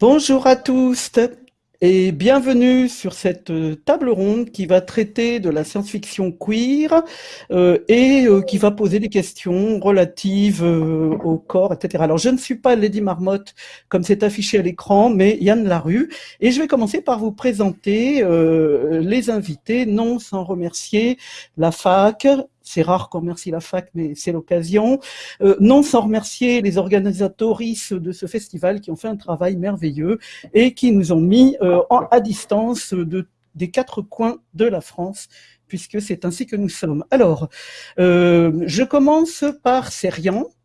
Bonjour à tous et bienvenue sur cette euh, table ronde qui va traiter de la science-fiction queer euh, et euh, qui va poser des questions relatives au corps, etc. Alors, je ne suis pas Lady Marmotte comme c'est affiché à l'écran, mais Yann Larue. Et je vais commencer par vous présenter les invités, non sans remercier la fac, c'est rare qu'on remercie la fac, mais c'est l'occasion. Euh, non sans remercier les organisatoristes de ce festival qui ont fait un travail merveilleux et qui nous ont mis euh, à distance de, des quatre coins de la France puisque c'est ainsi que nous sommes. Alors, euh, je commence par Serian, euh,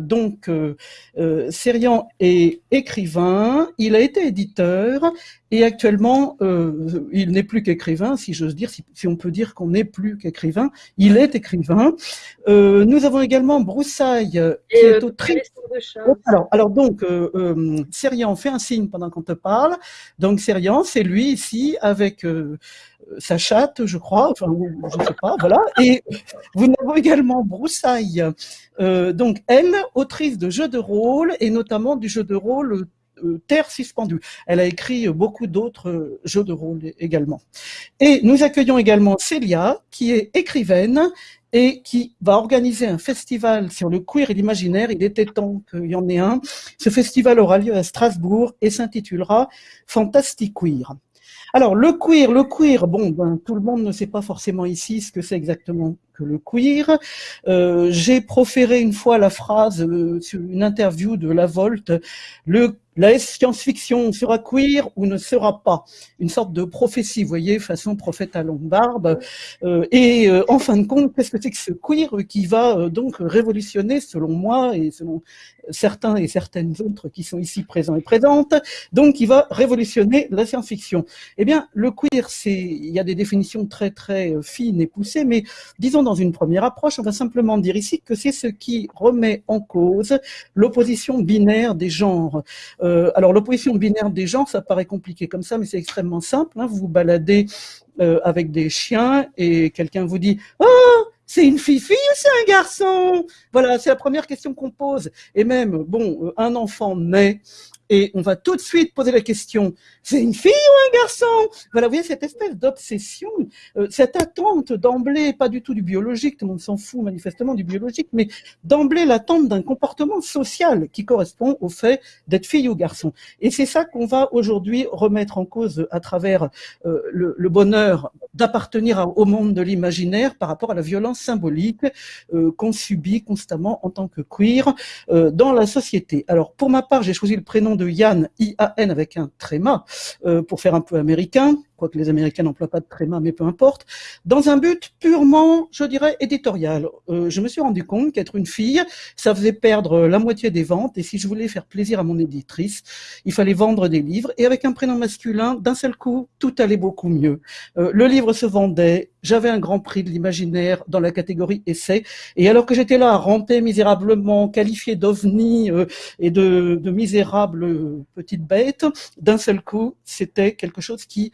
donc, euh, euh, Serian est écrivain, il a été éditeur et actuellement, euh, il n'est plus qu'écrivain, si j'ose dire, si, si, on peut dire qu'on n'est plus qu'écrivain, il est écrivain. nous avons également Broussaille, qui est autrice. Alors, alors donc, Serian fait un signe pendant qu'on te parle. Donc, Serian, c'est lui ici avec sa chatte, je crois, enfin, je ne sais pas, voilà. Et vous avez également Broussaille, euh, donc elle, autrice de jeux de rôle, et notamment du jeu de rôle euh, Terre suspendue. Elle a écrit beaucoup d'autres euh, jeux de rôle également. Et nous accueillons également Célia, qui est écrivaine et qui va organiser un festival sur le queer et l'imaginaire. Il était temps qu'il y en ait un. Ce festival aura lieu à Strasbourg et s'intitulera Fantastic Queer. Alors, le queer, le queer, bon, ben, tout le monde ne sait pas forcément ici ce que c'est exactement que le queer. Euh, J'ai proféré une fois la phrase euh, sur une interview de La Volte, le la science-fiction sera queer ou ne sera pas Une sorte de prophétie, vous voyez, façon prophète à longue barbe. Euh, et euh, en fin de compte, qu'est-ce que c'est que ce queer qui va euh, donc révolutionner, selon moi et selon certains et certaines autres qui sont ici présents et présentes, donc qui va révolutionner la science-fiction Eh bien, le queer, c'est, il y a des définitions très très fines et poussées, mais disons dans une première approche, on va simplement dire ici que c'est ce qui remet en cause l'opposition binaire des genres. Euh, alors l'opposition binaire des genres, ça paraît compliqué comme ça, mais c'est extrêmement simple. Hein. Vous vous baladez euh, avec des chiens et quelqu'un vous dit « Oh, c'est une fille-fille ou c'est un garçon ?» Voilà, c'est la première question qu'on pose. Et même, bon, euh, un enfant naît et on va tout de suite poser la question, c'est une fille ou un garçon? Voilà, vous voyez cette espèce d'obsession, euh, cette attente d'emblée, pas du tout du biologique, tout le monde s'en fout manifestement du biologique, mais d'emblée l'attente d'un comportement social qui correspond au fait d'être fille ou garçon. Et c'est ça qu'on va aujourd'hui remettre en cause à travers euh, le, bonheur d'appartenir au monde de l'imaginaire par rapport à la violence symbolique euh, qu'on subit constamment en tant que queer dans la société. Alors pour ma part, j'ai choisi le prénom de Yann, I-A-N avec un tréma, euh, pour faire un peu américain, quoique les Américains n'emploient pas de tréma, mais peu importe, dans un but purement, je dirais, éditorial. Euh, je me suis rendu compte qu'être une fille, ça faisait perdre la moitié des ventes, et si je voulais faire plaisir à mon éditrice, il fallait vendre des livres, et avec un prénom masculin, d'un seul coup, tout allait beaucoup mieux. Euh, le livre se vendait, j'avais un grand prix de l'imaginaire dans la catégorie essai, et alors que j'étais là à ramper misérablement, qualifié d'ovni euh, et de, de misérable petite bête, d'un seul coup, c'était quelque chose qui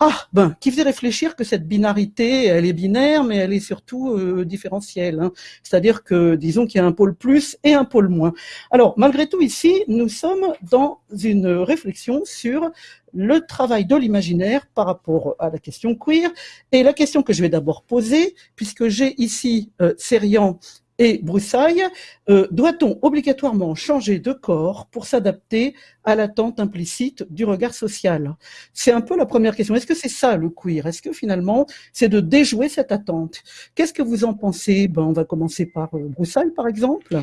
ah, ben, qui faisait réfléchir que cette binarité, elle est binaire, mais elle est surtout euh, différentielle. Hein. C'est-à-dire que, disons qu'il y a un pôle plus et un pôle moins. Alors, malgré tout, ici, nous sommes dans une réflexion sur le travail de l'imaginaire par rapport à la question queer. Et la question que je vais d'abord poser, puisque j'ai ici euh, Serian et Broussaille, euh, doit-on obligatoirement changer de corps pour s'adapter à l'attente implicite du regard social? C'est un peu la première question. Est-ce que c'est ça le queer? Est-ce que finalement c'est de déjouer cette attente? Qu'est-ce que vous en pensez? Ben, On va commencer par euh, Broussaille par exemple.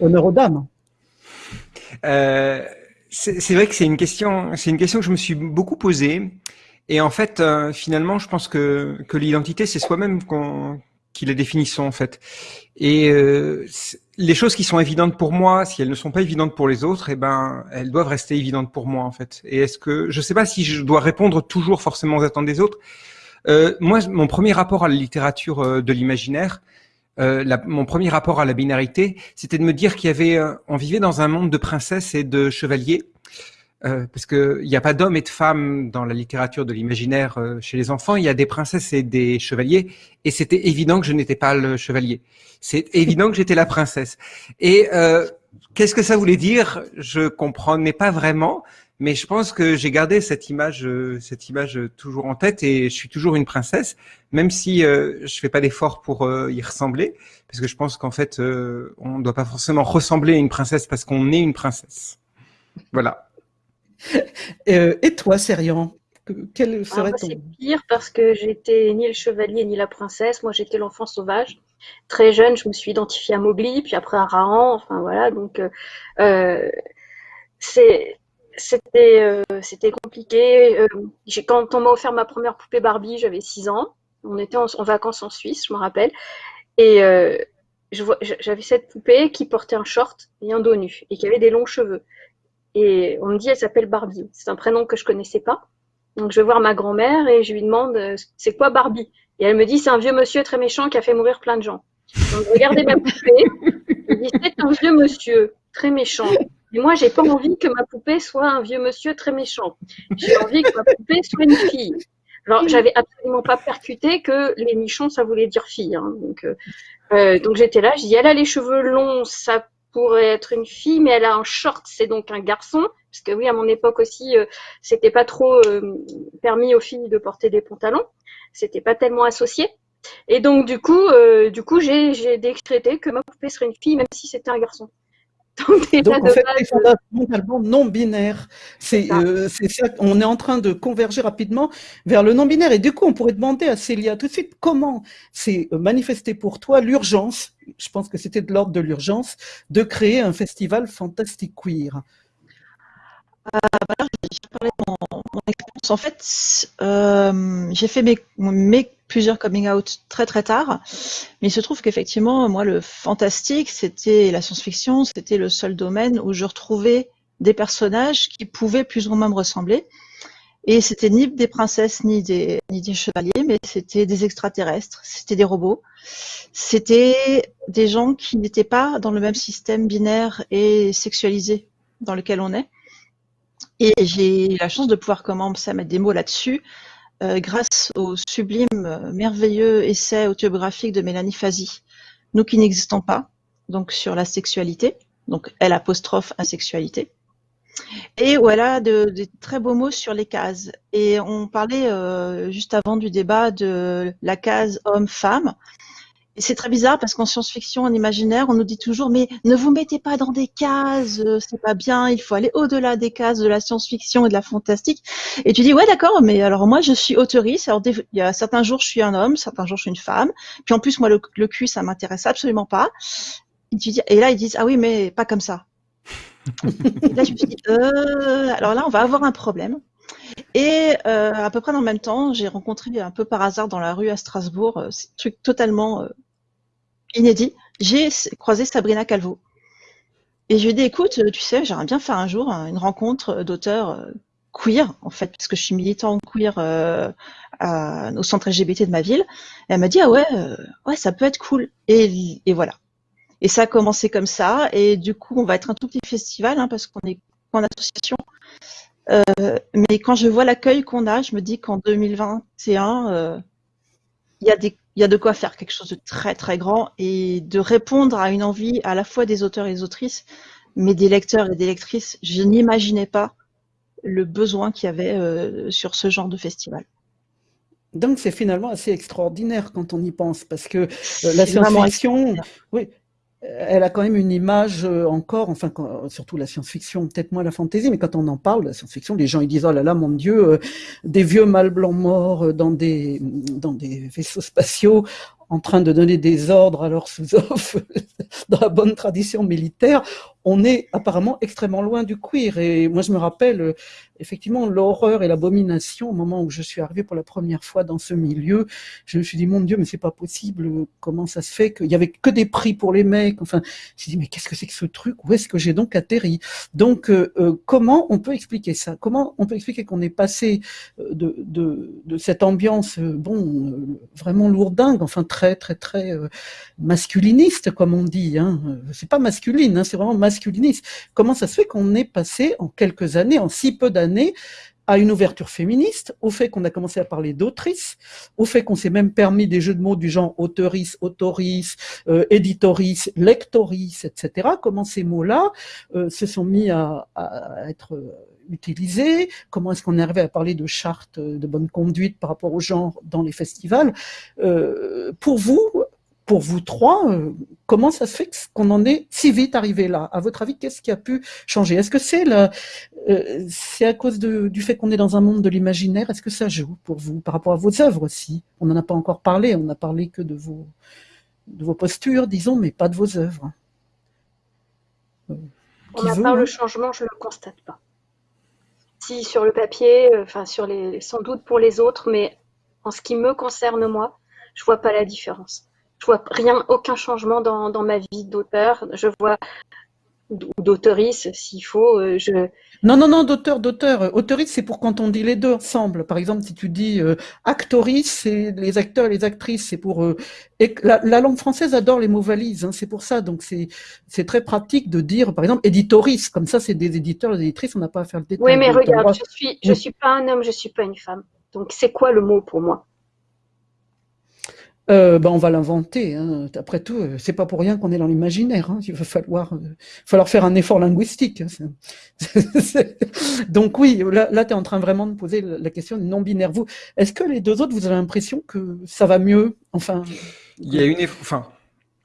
Honneur aux dames. Euh, c'est vrai que c'est une question, c'est une question que je me suis beaucoup posée. Et en fait, finalement, je pense que, que l'identité, c'est soi-même qu'on qui la définissons en fait. Et euh, les choses qui sont évidentes pour moi, si elles ne sont pas évidentes pour les autres, eh ben elles doivent rester évidentes pour moi en fait. Et est-ce que je sais pas si je dois répondre toujours forcément aux attentes des autres. Euh, moi, mon premier rapport à la littérature euh, de l'imaginaire, euh, mon premier rapport à la binarité, c'était de me dire qu'il y avait, euh, on vivait dans un monde de princesses et de chevaliers euh, parce qu'il n'y a pas d'hommes et de femmes dans la littérature de l'imaginaire euh, chez les enfants, il y a des princesses et des chevaliers, et c'était évident que je n'étais pas le chevalier. C'est évident que j'étais la princesse. Et euh, qu'est-ce que ça voulait dire? Je comprenais pas vraiment, mais je pense que j'ai gardé cette image, euh, cette image toujours en tête et je suis toujours une princesse, même si euh, je fais pas d'effort pour y ressembler, parce que je pense qu'en fait, on ne doit pas forcément ressembler à une princesse parce qu'on est une princesse. Voilà. et toi, Serian quel ah, serait ton... C'est pire parce que j'étais ni le chevalier ni la princesse. Moi, j'étais l'enfant sauvage. Très jeune, je me suis identifiée à Mowgli, puis après à Rahan. Enfin voilà, donc c'était euh, c'était compliqué. Euh, quand on m'a offert ma première poupée Barbie, j'avais 6 ans. On était en, vacances en Suisse, je me rappelle. Et euh, j'avais cette poupée qui portait un short et un dos nu et qui avait des longs cheveux. Et on me dit, elle s'appelle Barbie. C'est un prénom que je connaissais pas. Donc je vais voir ma grand-mère et je lui demande, c'est quoi Barbie? Et elle me dit, c'est un vieux monsieur très méchant qui a fait mourir plein de gens. Donc regardez ma poupée. C'est un vieux monsieur très méchant et moi, j'ai pas envie que ma poupée soit un vieux monsieur très méchant. J'ai envie que ma poupée soit une fille. Alors, j'avais absolument pas percuté que les nichons, ça voulait dire fille. Hein. Donc, euh, euh, donc j'étais là, je dis, elle a les cheveux longs, ça pourrait être une fille, mais elle a un short, c'est donc un garçon. Parce que oui, à mon époque aussi, euh, c'était pas trop permis aux filles de porter des pantalons. C'était pas tellement associé. Et donc, du coup, du coup, j'ai décrété que ma poupée serait une fille, même si c'était un garçon. Donc, en fait, les fondamentalement non binaires. Euh, ça. On est en train de converger rapidement vers le non binaire. Et du coup, on pourrait demander à Célia tout de suite comment s'est manifesté pour toi l'urgence, je pense que c'était de l'ordre de l'urgence, de créer un festival fantastique queer. Euh, bah je parler de mon, expérience. En fait, euh, j'ai fait mes, mes plusieurs coming out très très tard. Mais il se trouve qu'effectivement, moi, le fantastique, c'était la science-fiction, c'était le seul domaine où je retrouvais des personnages qui pouvaient plus ou moins me ressembler. Et c'était ni des princesses ni des, chevaliers, mais c'était des extraterrestres, c'était des robots. C'était des gens qui n'étaient pas dans le même système binaire et sexualisé dans lequel on est. Et j'ai eu la chance de pouvoir commencer à mettre des mots là-dessus grâce au sublime, euh, merveilleux essai autobiographique de Mélanie Fazi, Nous qui n'existons pas, donc sur la sexualité, donc elle apostrophe asexualité, et voilà de, de, très beaux mots sur les cases. Et on parlait euh, juste avant du débat de la case homme-femme, et c'est très bizarre parce qu'en science-fiction, en imaginaire, on nous dit toujours mais ne vous mettez pas dans des cases, euh, c'est pas bien, il faut aller au-delà des cases de la science-fiction et de la fantastique. Et tu dis ouais d'accord, mais alors moi je suis auteuriste. Alors il y a certains jours je suis un homme, certains jours je suis une femme. Puis en plus moi le, le cul ça m'intéresse absolument pas. Et, tu dis, et là ils disent ah oui mais pas comme ça. et là je me suis dit euh, alors là on va avoir un problème. Et euh, à peu près dans le même temps, j'ai rencontré un peu par hasard dans la rue à Strasbourg, euh, un truc totalement euh, inédit. J'ai croisé Sabrina Calvo. Et je lui ai dit, écoute, tu sais, j'aimerais bien faire un jour une rencontre d'auteurs queer, en fait, parce que je suis militant queer au centre LGBT de ma ville. Et elle m'a dit, ah ouais, ouais, ça peut être cool. Et, voilà. Et ça a commencé comme ça. Et du coup, on va être un tout petit festival, hein, parce qu'on est en association. Euh, mais quand je vois l'accueil qu'on a, je me dis qu'en 2021, euh, il y, a des, y a de quoi faire quelque chose de très très grand et de répondre à une envie à la fois des auteurs et des autrices, mais des lecteurs et des lectrices. Je n'imaginais pas le besoin qu'il y avait euh, sur ce genre de festival. Donc c'est finalement assez extraordinaire quand on y pense, parce que la science-fiction, oui, elle a quand même une image euh, encore, enfin surtout la science-fiction, peut-être moins la fantaisie, mais quand on en parle, la science-fiction, les gens ils disent oh là là mon Dieu, euh, des vieux mâles blancs morts euh, dans des dans des vaisseaux spatiaux en train de donner des ordres à leurs sous-offres dans la bonne tradition militaire on est apparemment extrêmement loin du queer. Et moi, je me rappelle euh, effectivement l'horreur et l'abomination au moment où je suis arrivée pour la première fois dans ce milieu. Je me suis dit, mon Dieu, mais c'est pas possible. Comment ça se fait qu'il y avait que des prix pour les mecs? Enfin, je me dit, mais qu'est-ce que c'est que ce truc? Où est-ce que j'ai donc atterri? Donc, euh, euh, comment on peut expliquer ça? Comment on peut expliquer qu'on est passé de, cette ambiance, bon, vraiment lourdingue, enfin très, très, très masculiniste, comme on dit. Hein. C'est pas masculine, hein, c'est vraiment masculiniste Comment ça se fait qu'on est passé en quelques années, en si peu d'années, à une ouverture féministe, au fait qu'on a commencé à parler d'autrice, au fait qu'on s'est même permis des jeux de mots du genre auteurice, autoris, euh, éditorice, lectorice, etc. Comment ces mots-là euh, se sont mis à, à être utilisés? Comment est-ce qu'on est arrivé à parler de charte de bonne conduite par rapport au genre dans les festivals? Euh, Pour vous, pour vous trois, euh, comment ça se fait qu'on en est si vite arrivé là? À votre avis, qu'est-ce qui a pu changer? Est-ce que c'est euh, c'est à cause de, du fait qu'on est dans un monde de l'imaginaire? Est-ce que ça joue pour vous par rapport à vos œuvres aussi? On n'en a pas encore parlé, on n'a parlé que de vos, de vos postures, disons, mais pas de vos œuvres. Euh, ma part, le changement, je ne le constate pas. Si sur le papier, euh, enfin sur les, sans doute pour les autres, mais en ce qui me concerne moi, je vois pas la différence je vois rien, aucun changement dans, dans ma vie d'auteur. Je vois ou d'auteurice, s'il faut. Euh, je... Non, non, non, d'auteur, d'auteur. Auteurice, c'est pour quand on dit les deux ensemble. Par exemple, si tu dis euh, actorice, c'est les acteurs et les actrices. C'est pour euh, la, la, langue française adore les mots valises. Hein, c'est pour ça. Donc c'est très pratique de dire, par exemple, éditorice. Comme ça, c'est des éditeurs, des éditrices. On n'a pas à faire le détail. Oui, mais regarde, je suis je suis pas un homme, je suis pas une femme. Donc c'est quoi le mot pour moi? Euh, ben on va l'inventer. Hein. Après tout, euh, c'est pas pour rien qu'on est dans l'imaginaire. Hein. Il va falloir, euh, falloir faire un effort linguistique. Hein. Donc oui, là, là tu es en train vraiment de poser la question non binaire. Vous, est-ce que les deux autres, vous avez l'impression que ça va mieux? Enfin, il y a une, enfin,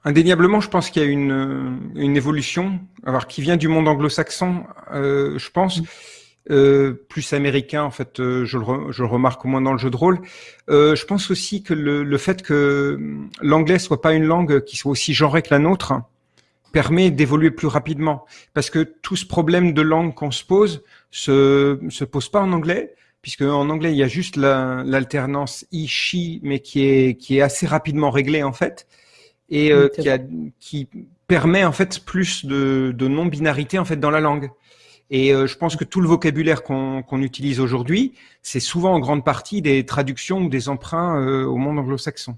indéniablement, je pense qu'il y a une, une évolution, alors qui vient du monde anglo-saxon, je pense. Euh, plus américain, en fait, euh, je, le je, le remarque au moins dans le jeu de rôle. Euh, je pense aussi que le, le fait que l'anglais soit pas une langue qui soit aussi genrée que la nôtre permet d'évoluer plus rapidement, parce que tout ce problème de langue qu'on se pose se se pose pas en anglais, puisque en anglais il y a juste l'alternance la, i mais qui est qui est assez rapidement réglée en fait, et euh, qui, a, qui permet en fait plus de, de non-binarité en fait dans la langue. Et euh, je pense que tout le vocabulaire qu'on utilise aujourd'hui, c'est souvent en grande partie des traductions ou des emprunts euh, au monde anglo-saxon.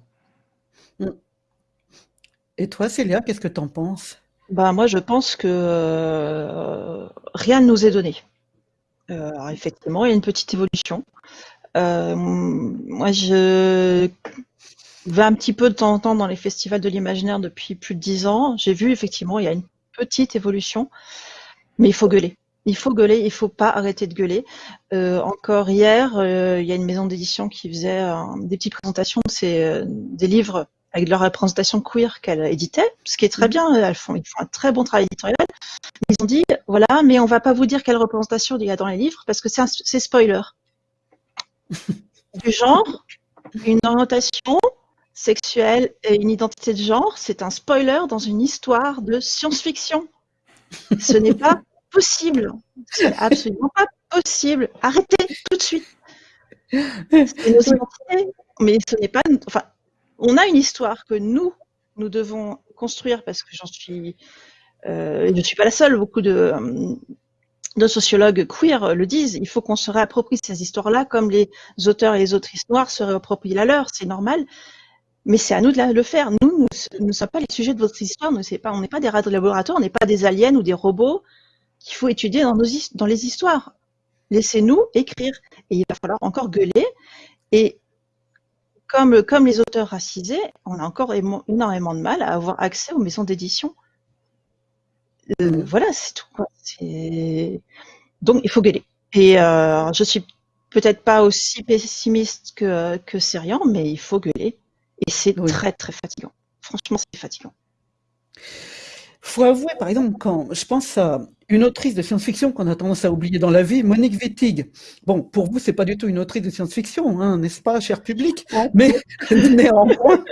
Et toi, Célia, qu'est-ce que tu en penses? Bah, Moi, je pense que euh, rien ne nous est donné. alors effectivement, il y a une petite évolution. moi, je vais un petit peu de temps en temps dans les festivals de l'imaginaire depuis plus de dix ans. J'ai vu effectivement, il y a une petite évolution, mais il faut gueuler. Il faut gueuler, il faut pas arrêter de gueuler. Euh, encore hier, euh, il y a une maison d'édition qui faisait euh, des petites présentations de des livres avec leur représentation queer qu'elle éditait, ce qui est très mm. bien. Elles font, ils font un très bon travail éditorial. Ils ont dit, voilà, mais on va pas vous dire quelle représentation il y a dans les livres parce que c'est spoiler. du genre, une orientation sexuelle et une identité de genre, c'est un spoiler dans une histoire de science-fiction. Ce n'est pas possible. C'est absolument pas possible. Arrêtez tout de suite. Mais ce n'est pas. Enfin, on a une histoire que nous, nous devons construire parce que j'en suis. Euh, je ne suis pas la seule. Beaucoup de, de sociologues queer le disent. Il faut qu'on se réapproprie ces histoires-là, comme les auteurs et les autrices noires se réapproprient la leur. C'est normal. Mais c'est à nous de le faire. Nous, nous ne sommes pas les sujets de votre histoire. Nous, pas, on n'est pas des rats de laboratoire, on n'est pas des aliens ou des robots qu'il faut étudier dans, nos, dans les histoires. Laissez-nous écrire. Et il va falloir encore gueuler. Et comme, comme les auteurs racisés, on a encore énormément de mal à avoir accès aux maisons d'édition. Euh, voilà, c'est tout. Quoi. Donc, il faut gueuler. Et euh, je suis peut-être pas aussi pessimiste que, que Syrian, mais il faut gueuler. Et c'est très, très fatigant. Franchement, c'est fatigant. Faut avouer, par exemple, quand je pense à une autrice de science-fiction qu'on a tendance à oublier dans la vie, Monique Wittig. Bon, pour vous, c'est pas du tout une autrice de science-fiction, hein, n'est-ce pas, cher public? Mais néanmoins,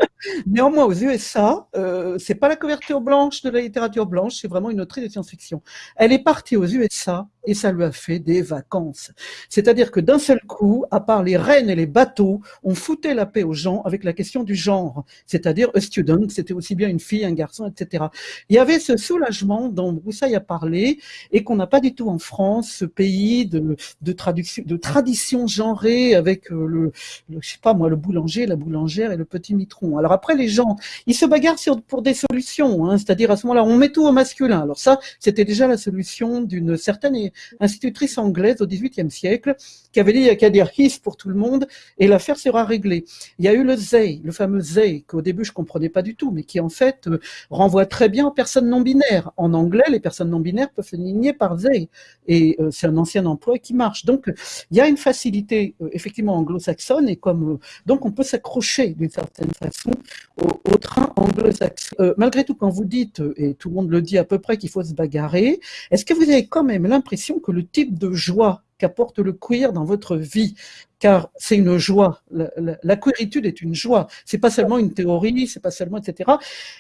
néanmoins, aux USA, euh, c'est pas la couverture blanche de la littérature blanche, c'est vraiment une autrice de science-fiction. Elle est partie aux USA et ça lui a fait des vacances. C'est-à-dire que d'un seul coup, à part les rennes et les bateaux, on foutait la paix aux gens avec la question du genre. C'est-à-dire, a student, c'était aussi bien une fille, un garçon, etc. Il y avait ce soulagement dont Broussaille a parlé et qu'on n'a pas du tout en France, ce pays de, traduction, de tradition genrée avec euh, le, le, je sais pas moi, le boulanger, la boulangère et le petit mitron. Après, les gens, ils se bagarrent pour des solutions, hein, c'est-à-dire à ce moment-là, on met tout au masculin. Alors ça, c'était déjà la solution d'une certaine institutrice anglaise au XVIIIe siècle, qui avait dit il n'y a qu'à dire his pour tout le monde et l'affaire sera réglée. Il y a eu le they, le fameux they, qu'au début je comprenais pas du tout, mais qui en fait euh, renvoie très bien aux personnes non binaires. En anglais, les personnes non binaires peuvent se ligner par they, et euh, c'est un ancien emploi qui marche. Donc il y a une facilité euh, effectivement anglo-saxonne et comme donc on peut s'accrocher d'une certaine façon au, train anglo-saxon. malgré tout, quand vous dites et tout le monde le dit à peu près qu'il faut se bagarrer, est-ce que vous avez quand même l'impression que le type de joie qu'apporte le queer dans votre vie, car c'est une joie. La, la, queeritude est une joie. C'est pas seulement une théorie, c'est pas seulement etc.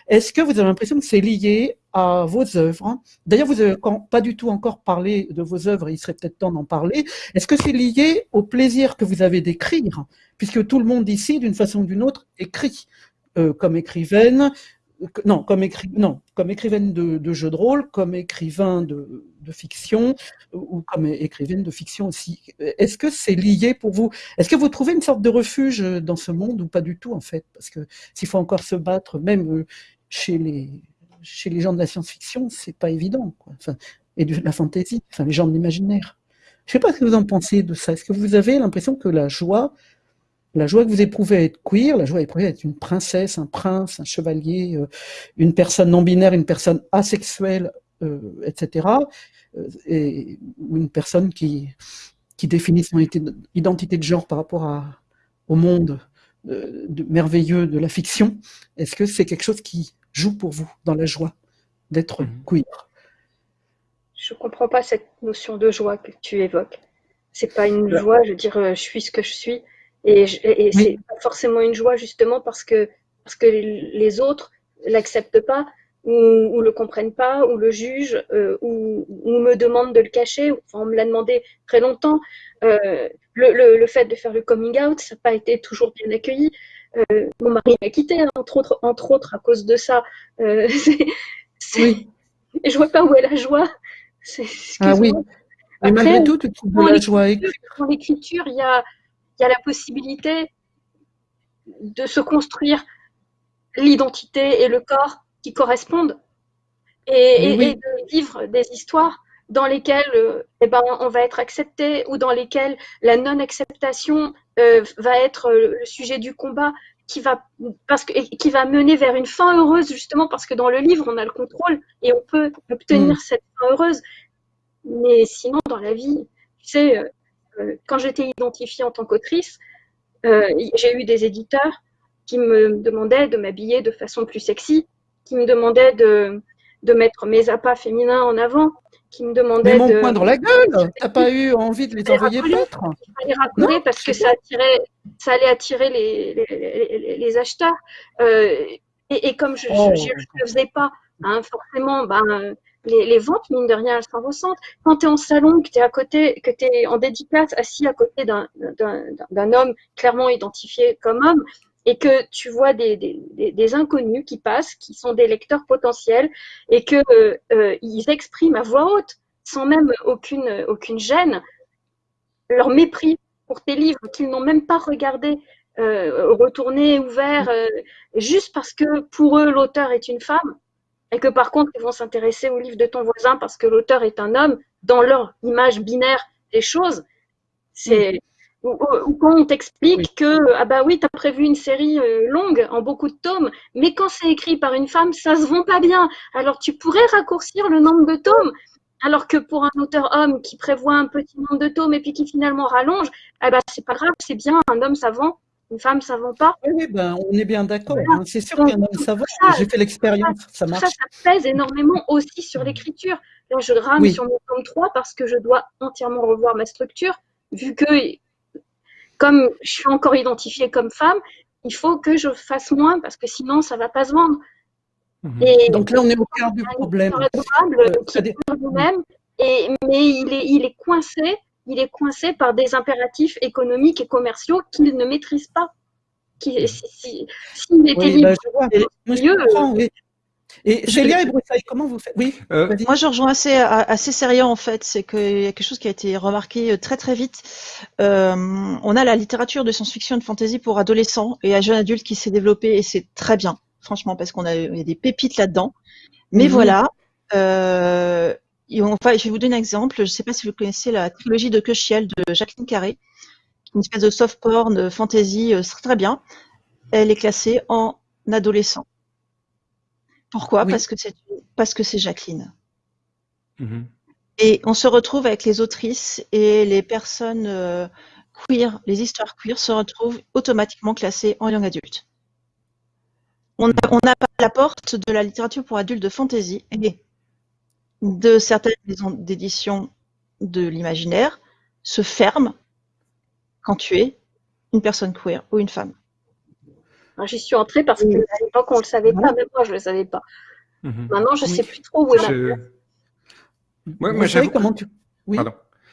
Est-ce que vous avez l'impression que c'est lié à vos œuvres D'ailleurs, vous n'avez pas du tout encore parlé de vos œuvres. il serait peut-être temps d'en parler. Est-ce que c'est lié au plaisir que vous avez d'écrire, puisque tout le monde ici, d'une façon ou d'une autre, écrit euh, comme écrivaine, non, comme, non, comme écrivaine de, jeux de rôle, comme écrivain de, fiction, ou comme écrivaine de fiction aussi. Est-ce que c'est lié pour vous? Est-ce que vous trouvez une sorte de refuge dans ce monde ou pas du tout en fait? Parce que s'il faut encore se battre, même euh, chez les, chez les gens de la science-fiction, c'est pas évident. Enfin, et de la fantaisie, enfin les gens de l'imaginaire. Je sais pas ce que vous en pensez de ça. Est-ce que vous avez l'impression que la joie la joie que vous éprouvez à être queer, la joie éprouvée à être une princesse, un prince, un chevalier, euh, une personne non binaire, une personne asexuelle, euh, etc. Euh, et, ou une personne qui, qui définit son identité de genre par rapport à, au monde de, merveilleux de la fiction. Est-ce que c'est quelque chose qui joue pour vous dans la joie d'être mhm. queer? Je ne comprends pas cette notion de joie que tu évoques. C'est pas une joie, je veux dire, je suis ce que je suis et, et, c'est forcément une joie justement parce que, parce que les autres l'acceptent pas ou, ou le comprennent pas ou le jugent euh, ou, ou, me demandent de le cacher. Enfin, on me l'a demandé très longtemps. Euh, le, le, le, fait de faire le coming out, ça n'a pas été toujours bien accueilli. Euh, mon mari m'a quitté, hein, entre, autres, entre autres, à cause de ça. Euh, oui. Et je vois pas où est la joie. Ah oui. Mais malgré tout, tu trouves de la joie. Dans l'écriture, il y a, il y a la possibilité de se construire l'identité et le corps qui correspondent et, de vivre des histoires dans lesquelles euh, eh ben, on va être accepté ou dans lesquelles la non-acceptation euh, va être le sujet du combat qui va, parce que, qui va mener vers une fin heureuse justement parce que dans le livre on a le contrôle et on peut obtenir mm. cette fin heureuse. Mais sinon dans la vie, tu sais, euh, euh, quand j'étais identifiée en tant qu'autrice, euh, j'ai eu des éditeurs qui me demandaient de m'habiller de façon plus sexy, qui me demandaient de, de mettre mes appâts féminins en avant, qui me demandaient Mais mon de... point dans la gueule T'as pas eu envie de les envoyer peut-être Il fallait parce que ça, attirait, ça allait attirer les, les, les, acheteurs. Euh, et, et, comme je ne oh. le faisais pas, hein, forcément, ben, les, ventes, mine de rien, elles s'en ressentent. Quand tu es en salon, que tu es à côté, que tu es en dédicace, assis à côté d'un homme clairement identifié comme homme, et que tu vois des, inconnus qui passent, qui sont des lecteurs potentiels, et que euh, euh, expriment à voix haute, sans même aucune, gêne, leur mépris pour tes livres qu'ils n'ont même pas regardé, euh, retourné, ouvert, euh, juste parce que pour eux l'auteur est une femme, et que par contre, ils vont s'intéresser au livre de ton voisin parce que l'auteur est un homme, dans leur image binaire des choses, c'est. Ou, quand on t'explique que, ah bah oui, tu as prévu une série euh, longue en beaucoup de tomes, mais quand c'est écrit par une femme, ça se vend pas bien. Alors tu pourrais raccourcir le nombre de tomes, alors que pour un auteur homme qui prévoit un petit nombre de tomes et puis qui finalement rallonge, ah bah c'est pas grave, c'est bien, un homme ça vend une femme savant pas. Oui, ben, on est bien d'accord. Hein. C'est sûr qu'un homme savant, j'ai fait l'expérience, ça, marche. Ça, ça pèse énormément aussi sur l'écriture. Là, je rame sur mon tome 3 parce que je dois entièrement revoir ma structure, vu que, comme je suis encore identifiée comme femme, il faut que je fasse moins parce que sinon, ça va pas se vendre. Mhm. Et Donc là, on est au cœur du problème. Adorable, euh, qui est même et, mais il est, il est coincé il est coincé par des impératifs économiques et commerciaux qu'il ne maîtrise pas. S'il si, était libre, bah, Et Célia et Broussaille, comment vous faites? Oui. Euh, moi, je rejoins assez, assez sérieux en fait. C'est qu'il y a quelque chose qui a été remarqué euh, très très vite. Euh, on a la littérature de science-fiction et de fantasy pour adolescents et à jeunes adultes qui s'est développée et c'est très bien, franchement, parce qu'on a, y a des pépites là-dedans. Mais mhm. voilà, enfin, je vais vous donner un exemple. Je ne sais pas si vous connaissez la trilogie de Köchiel de Jacqueline Carré, une espèce de soft porn fantasy très bien. Elle est classée en adolescent. Pourquoi? Parce que c'est parce que c'est Jacqueline. Mm-hmm. Et on se retrouve avec les autrices et les personnes euh, queer, les histoires queer se retrouvent automatiquement classées en young adulte. On n'a pas la porte de la littérature pour adultes de fantasy et de certaines maisons d'édition de l'imaginaire se ferme quand tu es une personne queer ou une femme. J'y suis entrée parce que à l'époque on ne le savait pas, même moi je ne le savais pas. Mhm. Maintenant je ne sais plus trop où est je... moi, comment tu... Oui.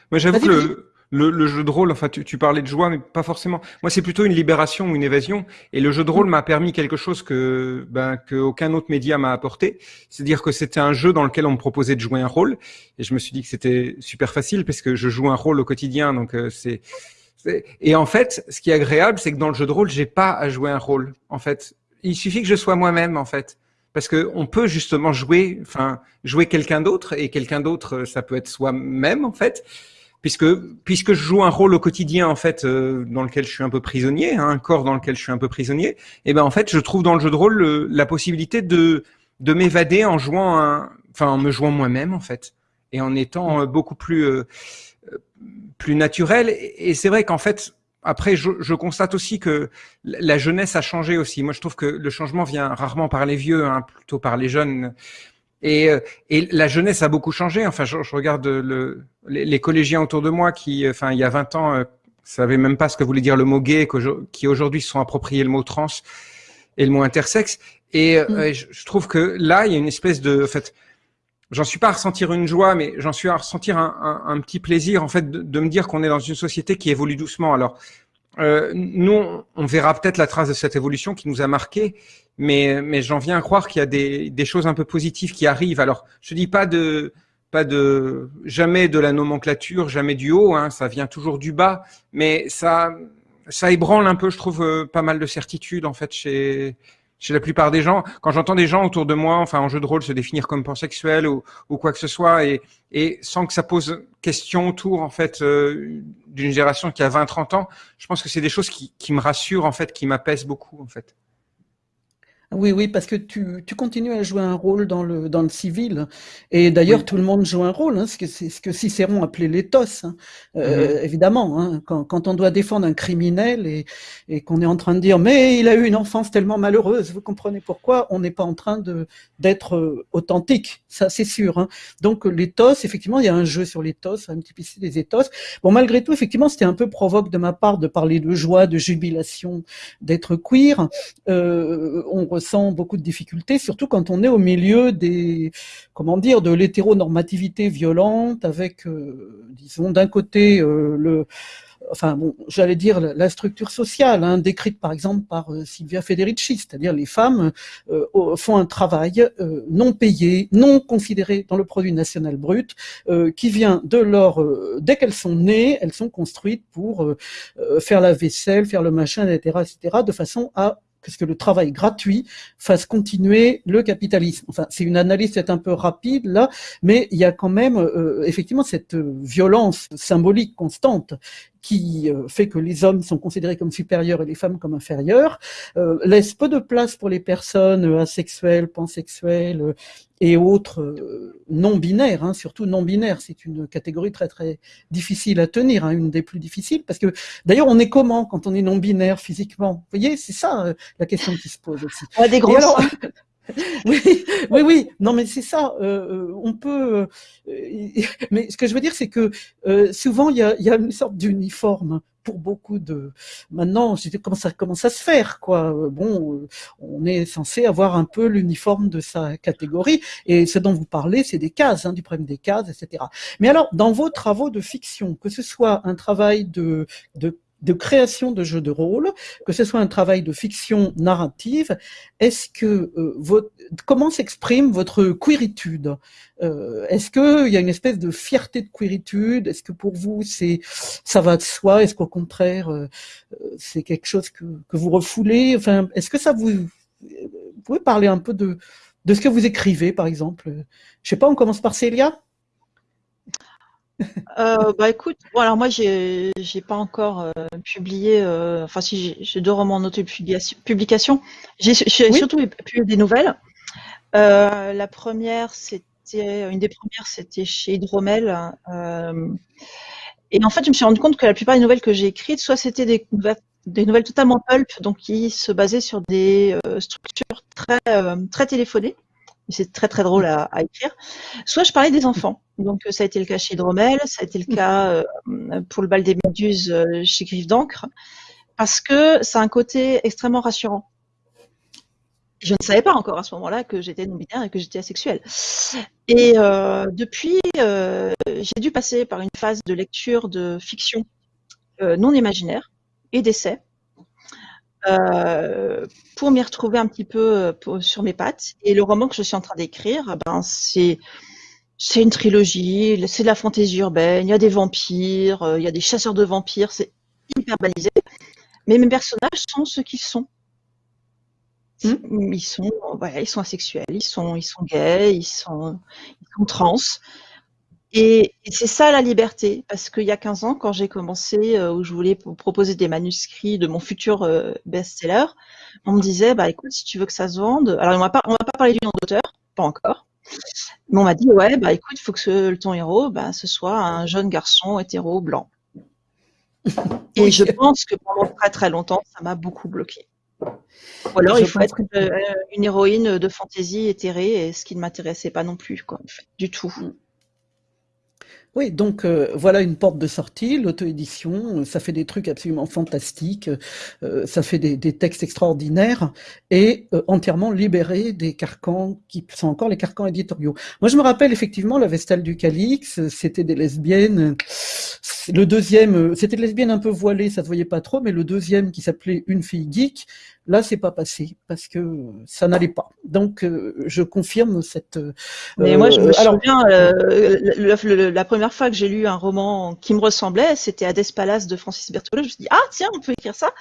Moi j'avoue que le, jeu de rôle, enfin tu, parlais de joie, mais pas forcément. Moi c'est plutôt une libération ou une évasion. Et le jeu de rôle mm. m'a permis quelque chose que ben, aucun autre média m'a apporté. C'est-à-dire que c'était un jeu dans lequel on me proposait de jouer un rôle. Et je me suis dit que c'était super facile parce que je joue un rôle au quotidien. Donc euh, c'est et en fait, ce qui est agréable, c'est que dans le jeu de rôle, j'ai pas à jouer un rôle. En fait, il suffit que je sois moi-même, en fait, parce que on peut justement jouer, enfin, jouer quelqu'un d'autre, et quelqu'un d'autre, ça peut être soi-même, en fait, puisque puisque je joue un rôle au quotidien, en fait, euh, dans lequel je suis un peu prisonnier, hein, un corps dans lequel je suis un peu prisonnier. Et ben, en fait, je trouve dans le jeu de rôle la possibilité de de m'évader en jouant, en me jouant moi-même, en fait, et en étant euh, beaucoup plus euh, plus naturel. Et c'est vrai qu'en fait, après, je, constate aussi que la jeunesse a changé aussi. Moi, je trouve que le changement vient rarement par les vieux, hein, plutôt par les jeunes. Et, euh, et, la jeunesse a beaucoup changé. Enfin, je, regarde le, les, collégiens autour de moi qui, enfin, il y a 20 ans, euh, savaient même pas ce que voulait dire le mot gay, qui aujourd'hui se sont appropriés le mot trans et le mot intersexe. Et euh, mm. je, trouve que là, il y a une espèce de, en fait, j'en suis pas à ressentir une joie, mais j'en suis à ressentir un, un, un, petit plaisir en fait de, de me dire qu'on est dans une société qui évolue doucement. Alors euh, nous, on verra peut-être la trace de cette évolution qui nous a marqué, mais, mais j'en viens à croire qu'il y a des, des, choses un peu positives qui arrivent. Alors, je dis pas de pas de jamais de la nomenclature, jamais du haut, hein, ça vient toujours du bas, mais ça ça ébranle un peu, je trouve, euh, pas mal de certitudes en fait chez chez la plupart des gens, quand j'entends des gens autour de moi, enfin en jeu de rôle, se définir comme pansexuel ou, ou quoi que ce soit, et, et sans que ça pose question autour en fait euh, d'une génération qui a 20-30 ans, je pense que c'est des choses qui, qui me rassurent en fait, qui m'apaisent beaucoup en fait. Oui, oui, parce que tu, tu, continues à jouer un rôle dans le, dans le civil. Et d'ailleurs, tout le monde joue un rôle. Hein, c'est ce que Cicéron appelait l'éthos, hein. euh, mm-hmm. évidemment. Hein, quand, quand, on doit défendre un criminel et, et qu'on est en train de dire mais il a eu une enfance tellement malheureuse, vous comprenez pourquoi On n'est pas en train d'être euh, authentique, ça c'est sûr. Hein. Donc l'éthos, effectivement, il y a un jeu sur l'éthos, un petit peu des éthos. Bon, malgré tout, effectivement, c'était un peu provoque de ma part de parler de joie, de jubilation, d'être queer. Euh, on ressent beaucoup de difficultés, surtout quand on est au milieu des, comment dire, de l'hétéronormativité violente, avec, euh, disons, d'un côté euh, le, enfin bon, j'allais dire la structure sociale, hein, décrite par exemple par euh, Silvia Federici, c'est-à-dire les femmes font un travail non payé, non considéré dans le produit national brut, qui vient de leur, dès qu'elles sont nées, elles sont construites pour faire la vaisselle, faire le machin, etc., etc., de façon à que le travail gratuit fasse continuer le capitalisme. Enfin, c'est une analyse peut-être un peu rapide là, mais il y a quand même euh, effectivement cette violence symbolique constante qui euh, fait que les hommes sont considérés comme supérieurs et les femmes comme inférieures, euh, laisse peu de place pour les personnes asexuelles, pansexuelles et autres non binaires, hein, surtout non binaires. C'est une catégorie très très difficile à tenir, hein, une des plus difficiles, parce que d'ailleurs on est comment quand on est non binaire physiquement? Vous voyez, c'est ça la question qui se pose aussi. On a des gros alors, oui, oui, oui. Non, mais c'est ça. Euh, on peut. Euh, mais ce que je veux dire, c'est que euh, souvent il y a, y a, une sorte d'uniforme beaucoup de. Maintenant, comment ça se faire, quoi? Bon, on est censé avoir un peu l'uniforme de sa catégorie, et ce dont vous parlez, c'est des cases, hein, du problème des cases, etc. Mais alors, dans vos travaux de fiction, que ce soit un travail de de création de jeux de rôle, que ce soit un travail de fiction narrative, est-ce que euh, votre, comment s'exprime votre queeritude? Euh, Est-ce qu'il y a une espèce de fierté de queeritude? Est-ce que pour vous c'est ça va de soi? Est-ce qu'au contraire euh, c'est quelque chose que, que vous refoulez? Enfin, est-ce que ça vous, vous pouvez parler un peu de de ce que vous écrivez, par exemple? Je sais pas, on commence par Célia? Euh, bah écoute, bon alors moi j'ai j'ai pas encore euh, publié, euh, enfin si j'ai deux romans en auto-publication. J'ai surtout publié des nouvelles. la première c'était une des premières c'était chez Hydromel. et en fait je me suis rendu compte que la plupart des nouvelles que j'ai écrites, soit c'était des, des nouvelles totalement pulp, donc qui se basaient sur des structures très très téléphonées c'est très très drôle à, écrire. Soit je parlais des enfants. Donc ça a été le cas chez Dromel, ça a été le cas euh, pour le bal des méduses euh, chez Griffe d'encre, parce que c'est un côté extrêmement rassurant. Je ne savais pas encore à ce moment-là que j'étais non-binaire et que j'étais asexuelle. Et euh, depuis, j'ai dû passer par une phase de lecture de fiction non imaginaire et d'essai euh, pour m'y retrouver un petit peu euh, sur mes pattes. Et le roman que je suis en train d'écrire, ben c'est c'est une trilogie, c'est de la fantaisie urbaine, il y a des vampires, euh, il y a des chasseurs de vampires, c'est hyper balisé. Mais mes personnages sont ce qu'ils sont. Hmm. Ils sont, voilà, ils sont asexuels, ils sont, ils sont gays, ils sont, ils sont trans. Et, c'est ça la liberté, parce qu'il y a 15 ans, quand j'ai commencé, euh, où je voulais proposer des manuscrits de mon futur euh, best-seller, on me disait, bah écoute, si tu veux que ça se vende, alors on va pas, on va pas parler du nom d'auteur, pas encore, mais on m'a dit, ouais, bah écoute, il faut que ce, ton héros, bah, ce soit un jeune garçon hétéro blanc. Et je pense que pendant très très longtemps, ça m'a beaucoup bloqué. Ou alors, il faut être euh, une, héroïne de fantaisie éthérée, et ce qui ne m'intéressait pas non plus, quoi, en fait, du tout. Mm. Oui, donc euh, voilà une porte de sortie, l'auto-édition, euh, ça fait des trucs absolument fantastiques, euh, ça fait des, textes extraordinaires et entièrement libéré des carcans qui sont encore les carcans éditoriaux. Moi je me rappelle effectivement la Vestale du Calix, c'était des lesbiennes, le deuxième, c'était des lesbiennes un peu voilées, ça se voyait pas trop, mais le deuxième qui s'appelait Une fille geek, Là, c'est pas passé parce que ça n'allait pas. Donc, euh, je confirme cette. Euh, Mais moi, je me souviens, euh, la première fois que j'ai lu un roman qui me ressemblait, c'était Hades Palace de Francis Berthelot. Je me suis dit, ah tiens, on peut écrire ça.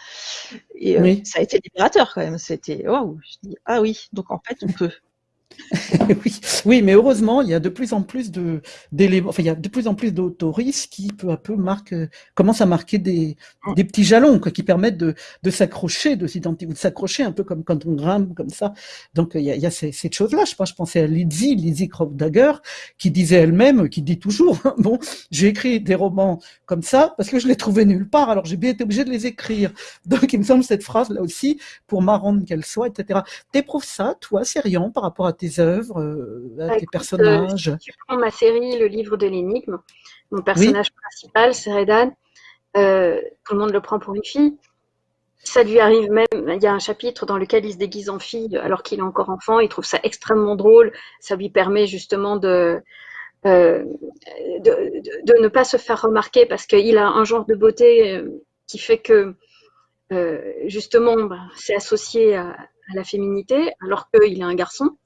Et ça a été libérateur quand même. C'était, waouh. Je dis, ah oui, donc en fait, on peut. oui, oui, mais heureusement, il y a de plus en plus de d'éléments, enfin, il y a de plus en plus d'autoristes qui peu à peu marquent, commencent à marquer des, des petits jalons, quoi, qui permettent de, de s'accrocher, de s'identifier, de s'accrocher un peu comme quand on grimpe comme ça. Donc il y a, il y a ces, cette chose-là. Je pense, je pensais à Lizzie, Lizzie Dagger, qui disait elle-même, qui dit toujours, bon, j'ai écrit des romans comme ça parce que je les trouvais nulle part, alors j'ai bien été obligé de les écrire. Donc il me semble cette phrase là aussi, pour marrante qu'elle soit, etc. T'éprouves ça, toi, Sérian, par rapport à tes œuvres, euh, à bah, tes personnages Si tu prends ma série, Le livre de l'énigme, mon personnage principal, c'est Redan. Euh, tout le monde le prend pour une fille. Ça lui arrive même, il y a un chapitre dans lequel il se déguise en fille alors qu'il est encore enfant, il trouve ça extrêmement drôle, ça lui permet justement de, euh, de, ne pas se faire remarquer parce qu'il a un genre de beauté qui fait que justement bah, c'est associé à, à, la féminité alors qu'il est un garçon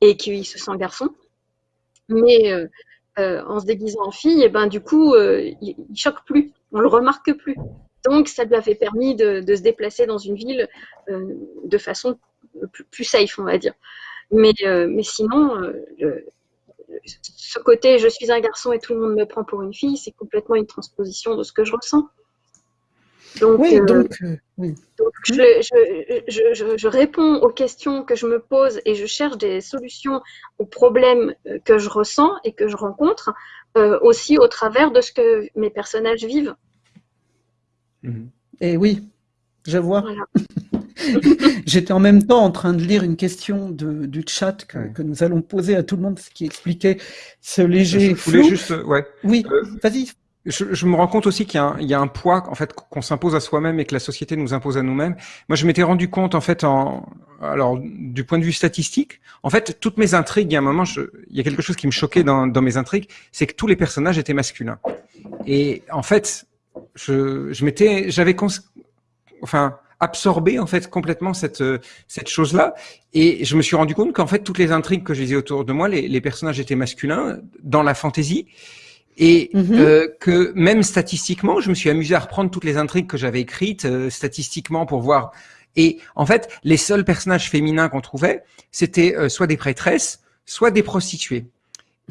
et qu'il se sent garçon. Mais euh, euh, en se déguisant en fille, et ben du coup, euh, il, il, choque plus, on le remarque plus. Donc, ça lui avait permis de, se déplacer dans une ville de façon plus, safe, on va dire. Mais, mais sinon, ce côté je suis un garçon et tout le monde me prend pour une fille, c'est complètement une transposition de ce que je ressens. Donc, oui, donc, oui. je, réponds aux questions que je me pose et je cherche des solutions aux problèmes euh, que je ressens et que je rencontre euh, aussi au travers de ce que mes personnages vivent. Mhm. Et oui, je vois. J'étais en même temps en train de lire une question de, du chat que, nous allons poser à tout le monde, ce qui expliquait ce léger flou. Juste, ouais. Oui, euh, vas-y, je, me rends compte aussi qu'il y, a un poids en fait qu'on s'impose à soi-même et que la société nous impose à nous-mêmes. Moi, je m'étais rendu compte en fait, en, alors du point de vue statistique, en fait, toutes mes intrigues, il y a un moment, je, il y a quelque chose qui me choquait dans, mes intrigues, c'est que tous les personnages étaient masculins. Et en fait, je, je m'étais, j'avais, enfin, absorbé en fait complètement cette cette chose-là, et je me suis rendu compte qu'en fait toutes les intrigues que je lisais autour de moi, les, les personnages étaient masculins dans la fantaisie et mhm. euh, que même statistiquement, je me suis amusé à reprendre toutes les intrigues que j'avais écrites euh, statistiquement pour voir. Et en fait, les seuls personnages féminins qu'on trouvait, c'était euh, soit des prêtresses, soit des prostituées.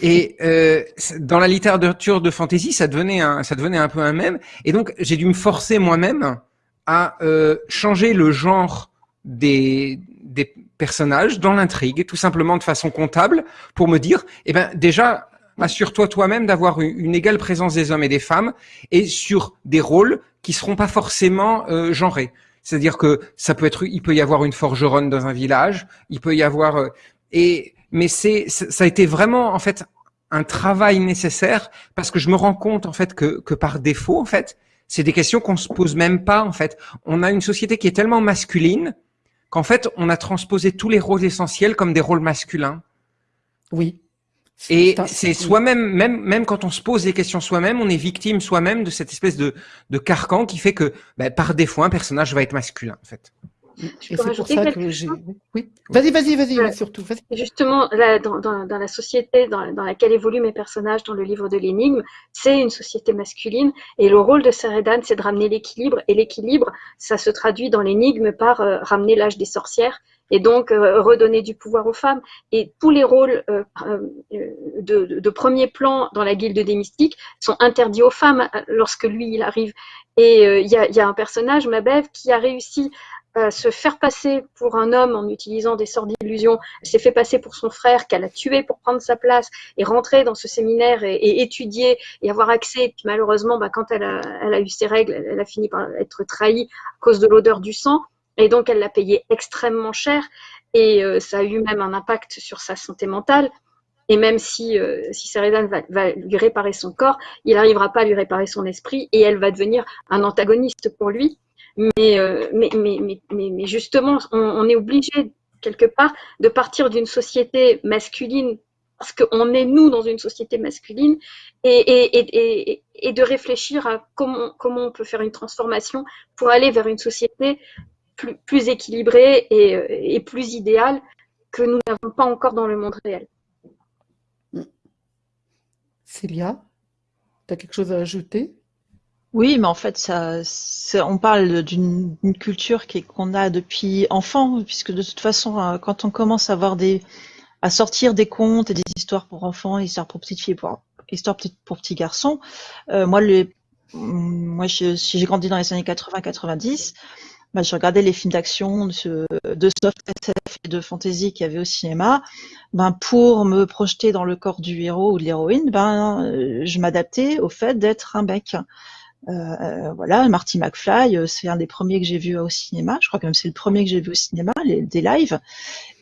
Et euh, dans la littérature de fantasy, ça devenait un, ça devenait un peu un même. Et donc, j'ai dû me forcer moi-même à euh, changer le genre des, des personnages dans l'intrigue, tout simplement de façon comptable, pour me dire, eh ben déjà, assure-toi toi-même d'avoir une, égale présence des hommes et des femmes, et sur des rôles qui seront pas forcément euh, genrés. C'est-à-dire que ça peut être, il peut y avoir une forgeronne dans un village, il peut y avoir euh, et mais c'est ça a été vraiment en fait un travail nécessaire parce que je me rends compte en fait que que par défaut en fait c'est des questions qu'on se pose même pas en fait. On a une société qui est tellement masculine qu'en fait on a transposé tous les rôles essentiels comme des rôles masculins. Oui. Et c'est soi-même, même, même quand on se pose des questions soi-même, on est victime soi-même de cette espèce de, de carcan qui fait que, bah, par défaut, un personnage va être masculin, en fait. Et c'est pour ça que j'ai. Oui. Vas-y, vas-y, vas-y, surtout. Vas Justement, là, dans, dans, dans, la société dans, dans, laquelle évoluent mes personnages dans le livre de l'énigme, c'est une société masculine et le rôle de Saredan, c'est de ramener l'équilibre. Et l'équilibre, ça se traduit dans l'énigme par euh, ramener l'âge des sorcières et donc euh, redonner du pouvoir aux femmes. Et tous les rôles euh, euh de, premier plan dans la guilde des mystiques sont interdits aux femmes lorsque lui il arrive. Et il y, a, un personnage, Mabev, qui a réussi à se faire passer pour un homme en utilisant des sorts d'illusion. Elle s'est fait passer pour son frère qu'elle a tué pour prendre sa place et rentrer dans ce séminaire et, étudier et avoir accès. Et puis malheureusement, bah, quand elle a, eu ses règles, elle a fini par être trahie à cause de l'odeur du sang. Et donc, elle l'a payé extrêmement cher et euh, ça a eu même un impact sur sa santé mentale. Et même si, euh, si va, lui réparer son corps, il n'arrivera pas à lui réparer son esprit et elle va devenir un antagoniste pour lui. Mais, euh, mais, mais, mais, mais, justement, on, on est obligé quelque part de partir d'une société masculine parce qu'on est nous dans une société masculine et, et, et, et, de réfléchir à comment, comment on peut faire une transformation pour aller vers une société plus, plus équilibré et, euh, et, plus idéal que nous n'avons pas encore dans le monde réel. Célia, tu as quelque chose à ajouter? Oui, mais en fait, ça, on parle d'une culture qu'on a depuis enfant, puisque de toute façon, euh, quand on commence à avoir des, à sortir des contes et des histoires pour enfants, histoires pour petites filles, pour, histoires pour petits garçons, euh, moi, le, moi, j'ai grandi dans les années 80-90 bah, je regardais les films d'action, de, soft SF et de fantasy qu'il y avait au cinéma, ben, pour me projeter dans le corps du héros ou de l'héroïne, ben, euh, je m'adaptais au fait d'être un bec. Euh, euh, voilà, Marty McFly, euh, c'est un des premiers que j'ai vu au cinéma. Je crois que même c'est le premier que j'ai vu au cinéma, des lives.